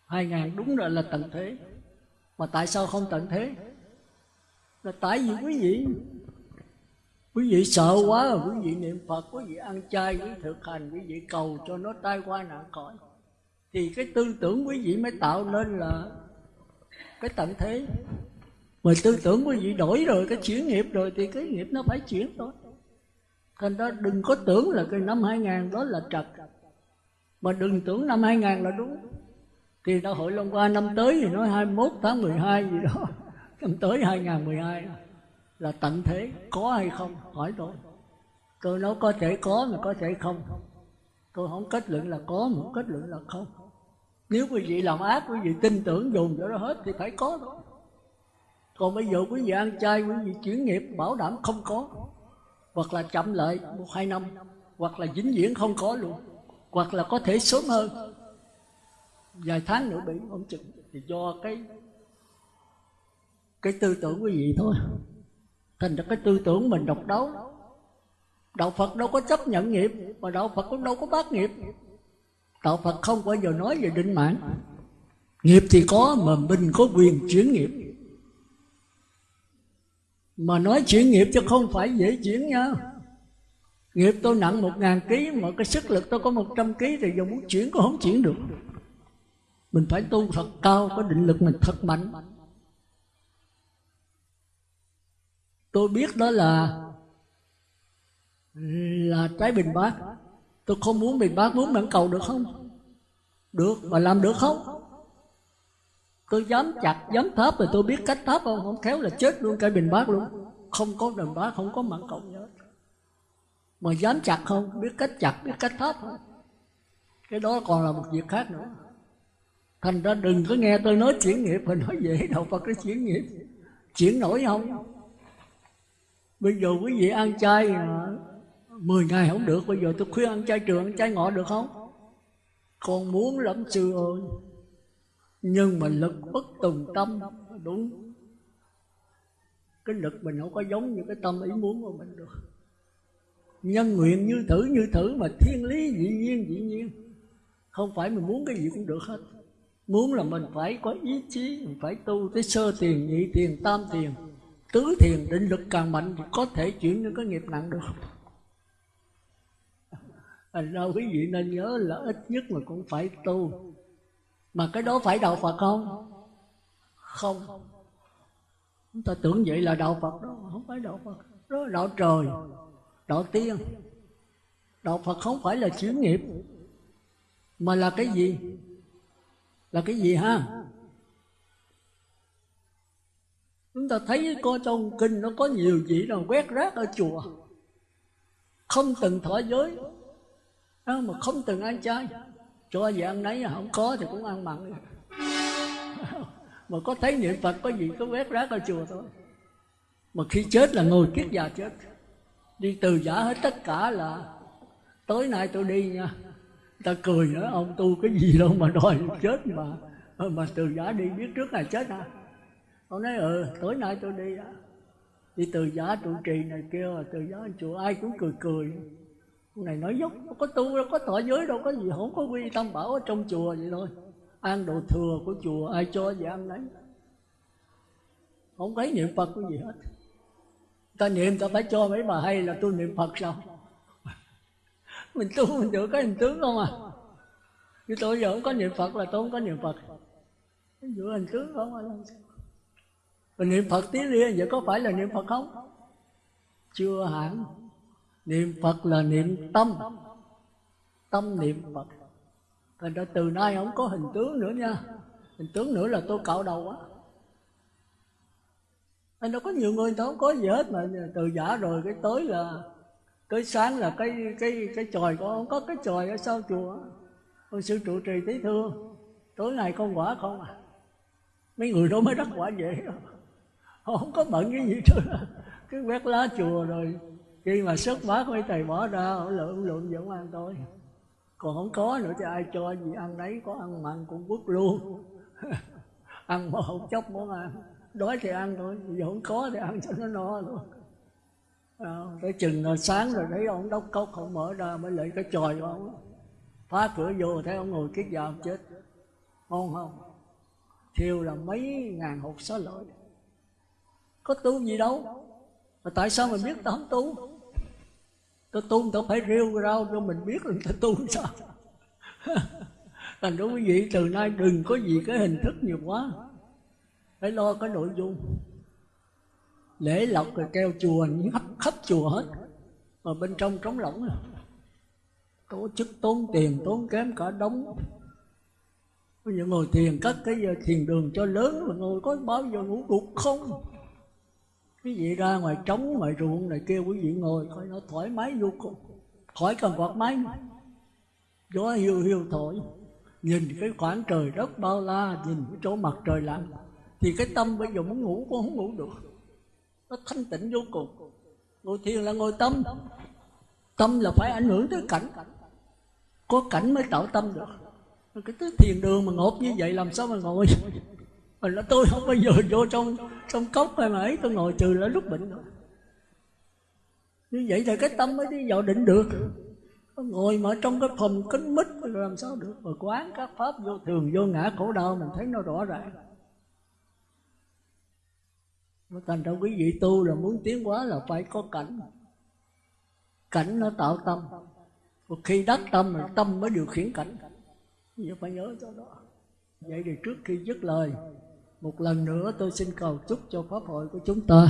hai ngàn đúng rồi là tận thế. Mà tại sao không tận thế? Là tại vì quý vị quý vị sợ quá rồi quý vị niệm phật quý vị ăn chay quý vị thực hành quý vị cầu cho nó tai qua nạn khỏi, thì cái tư tưởng quý vị mới tạo nên là cái tận thế. Mà tư tưởng quý vị đổi rồi cái chuyển nghiệp rồi thì cái nghiệp nó phải chuyển thôi. Thành ra đừng có tưởng là cái năm 2000 đó là trật. Mà đừng tưởng năm 2000 là đúng. Thì đại hội Long qua năm tới thì nói 21 tháng 12 gì đó [LAUGHS] năm tới 2012 là tận thế, có hay không? Hỏi tôi. Tôi nói có thể có mà có thể không. Tôi không kết luận là có mà không kết luận là không. Nếu quý vị làm ác, quý vị tin tưởng dùng cho nó hết thì phải có. Thôi còn bây giờ quý vị ăn chay, quý vị chuyển nghiệp, bảo đảm không có. Hoặc là chậm lại một hai năm, hoặc là vĩnh viễn không có luôn. Hoặc là có thể sớm hơn. Vài tháng nữa bị không chừng thì do cái cái tư tưởng quý vị thôi thành ra cái tư tưởng mình độc đấu. Đạo phật đâu có chấp nhận nghiệp, mà đạo phật cũng đâu có bác nghiệp. Đạo phật không bao giờ nói về định mạng. Nghiệp thì có, mà mình có quyền chuyển nghiệp. Mà nói chuyển nghiệp chứ không phải dễ chuyển nha. Nghiệp tôi nặng một ngàn ký, mà cái sức lực tôi có một trăm ký thì giờ muốn chuyển cũng không chuyển được. Mình phải tu thật cao, có định lực, mình thật mạnh. Tôi biết đó là là trái bình bát. Tôi không muốn bình bát, muốn mãn cầu được không? Được, mà làm được không? Tôi dám chặt, dám tháp rồi tôi biết cách tháp không? Không khéo là chết luôn cái bình bát luôn. Không có bình bát, không có mặn cầu. Nhớ mà dám chặt không? Biết cách chặt, biết cách tháp không? Cái đó còn là một việc khác nữa. Thành ra đừng có nghe tôi nói chuyển nghiệp mà nói dễ đâu Phật cái chuyển nghiệp. Chuyển nổi không? Bây giờ quý vị ăn chay 10 ngày không được, bây giờ tôi khuyên ăn chay trường, ăn chay ngọ được không? Con muốn lắm sư ơi. Nhưng mà lực bất tùng tâm, đúng. Cái lực mình không có giống như cái tâm ý muốn của mình được. Nhân nguyện như thử như thử mà thiên lý dĩ nhiên dĩ nhiên. Không phải mình muốn cái gì cũng được hết. Muốn là mình phải có ý chí, mình phải tu tới sơ tiền, nhị tiền, tam tiền tứ thiền định lực càng mạnh thì có thể chuyển những cái nghiệp nặng được. Thành ra quý vị nên nhớ là ít nhất mà cũng phải tu. Mà cái đó phải đạo phật không? Không. Chúng ta tưởng vậy là đạo phật đó, không phải đạo phật. Đó là đạo trời, đạo tiên. Đạo phật không phải là chuyển nghiệp, mà là cái gì? Là cái gì ha? Chúng ta thấy có trong kinh nó có nhiều vị nào quét rác ở chùa. Không từng thọ giới. Mà không từng ăn chay. Cho gì ăn nấy, không có thì cũng ăn mặn. [LAUGHS] Mà có thấy niệm phật, có gì có quét rác ở chùa thôi. Mà khi chết là ngồi kiết già chết. Đi từ giả hết tất cả là tối nay tôi đi nha. Ta cười nữa, ông tu cái gì đâu mà đòi chết mà. Mà từ giả đi biết trước ngày chết à ông nói ừ tối nay tôi đi đó. Đi từ giả trụ trì này kia từ giả chùa ai cũng cười cười. Ông này nói dốc có tu, đâu có thọ giới, đâu có gì không có quy tâm bảo ở trong chùa vậy thôi. Ăn đồ thừa của chùa, ai cho gì ăn đấy không thấy niệm phật cái gì hết. Ta niệm, ta phải cho mấy bà hay là tôi niệm phật sao? [LAUGHS] Mình tu mình được cái hình tướng không à? Chứ tôi giờ không có niệm phật là tôi không có niệm phật. Giữ hình tướng không à? Mình niệm phật tí Liên vậy có phải là niệm phật không? Chưa hẳn. Niệm phật là niệm tâm. Tâm niệm phật. Thành ra từ nay không có hình tướng nữa nha. Hình tướng nữa là tôi cạo đầu á anh đâu có nhiều người người ta không có gì hết mà từ giả rồi cái tối là, tới sáng là cái cái cái tròi con không có cái tròi ở sau chùa. Con sư trụ trì tí thương. Tối ngày con quả không à? Mấy người đó mới đắc quả vậy họ không có bận cái gì nữa cái quét lá chùa rồi khi mà xuất bát mấy thầy bỏ ra họ lượm lượm vẫn ăn thôi. Còn không có nữa thì ai cho gì ăn đấy có ăn mặn cũng quất luôn. [LAUGHS] Ăn mà không chốc món ăn. Đói thì ăn thôi giờ không có thì ăn cho nó no luôn. À, tới chừng là sáng rồi thấy ông đốc cốc không mở ra mới lấy cái tròi của ông. Phá cửa vô thấy ông ngồi kiết già chết. Ngon không? Thiêu là mấy ngàn hột xá lợi có tu gì đâu. Mà tại sao mình biết ta không tu? Ta tu ta phải rêu rau cho mình biết là ta tu sao. [LAUGHS] Thành ra quý vị, từ nay đừng có gì cái hình thức nhiều quá. Phải lo cái nội dung. Lễ lọc rồi treo chùa khắp khắp chùa hết. Mà bên trong trống lỏng à. tổ chức tốn tiền, tốn kém cả đống. Bây giờ ngồi thiền, cất cái giờ thiền đường cho lớn mà ngồi có bao giờ ngủ gục không? Cái gì ra ngoài trống, ngoài ruộng này kia quý vị ngồi coi nó thoải mái vô cùng, khỏi cần quạt máy. Gió hiu hiu thổi, nhìn cái khoảng trời đất bao la, nhìn cái chỗ mặt trời lặn, thì cái tâm bây giờ muốn ngủ cũng không ngủ được. Nó thanh tịnh vô cùng. Ngồi thiền là ngồi tâm. Tâm là phải ảnh hưởng tới cảnh. Có cảnh mới tạo tâm được. Cái thứ thiền đường mà ngột như vậy, làm sao mà ngồi? Mình nói tôi không bao giờ vô trong trong cốc hay mà ấy, tôi ngồi trừ là lúc bệnh rồi như vậy thì cái tâm mới đi vào định được. Ngồi mà trong cái phòng kính mít làm sao được? Mà quán các pháp vô thường, vô ngã khổ đau, mình thấy nó rõ ràng. Thành ra quý vị tu là muốn tiến hóa là phải có cảnh. Cảnh nó tạo tâm. Một khi đắc tâm là tâm mới điều khiển cảnh. Vậy phải nhớ cho đó. Vậy thì trước khi dứt lời một lần nữa tôi xin cầu chúc cho pháp hội của chúng ta,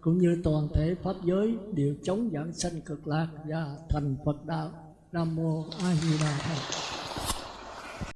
cũng như toàn thể pháp giới đều chống giảng sanh cực lạc và thành Phật đạo. Nam mô A Di Đà Phật.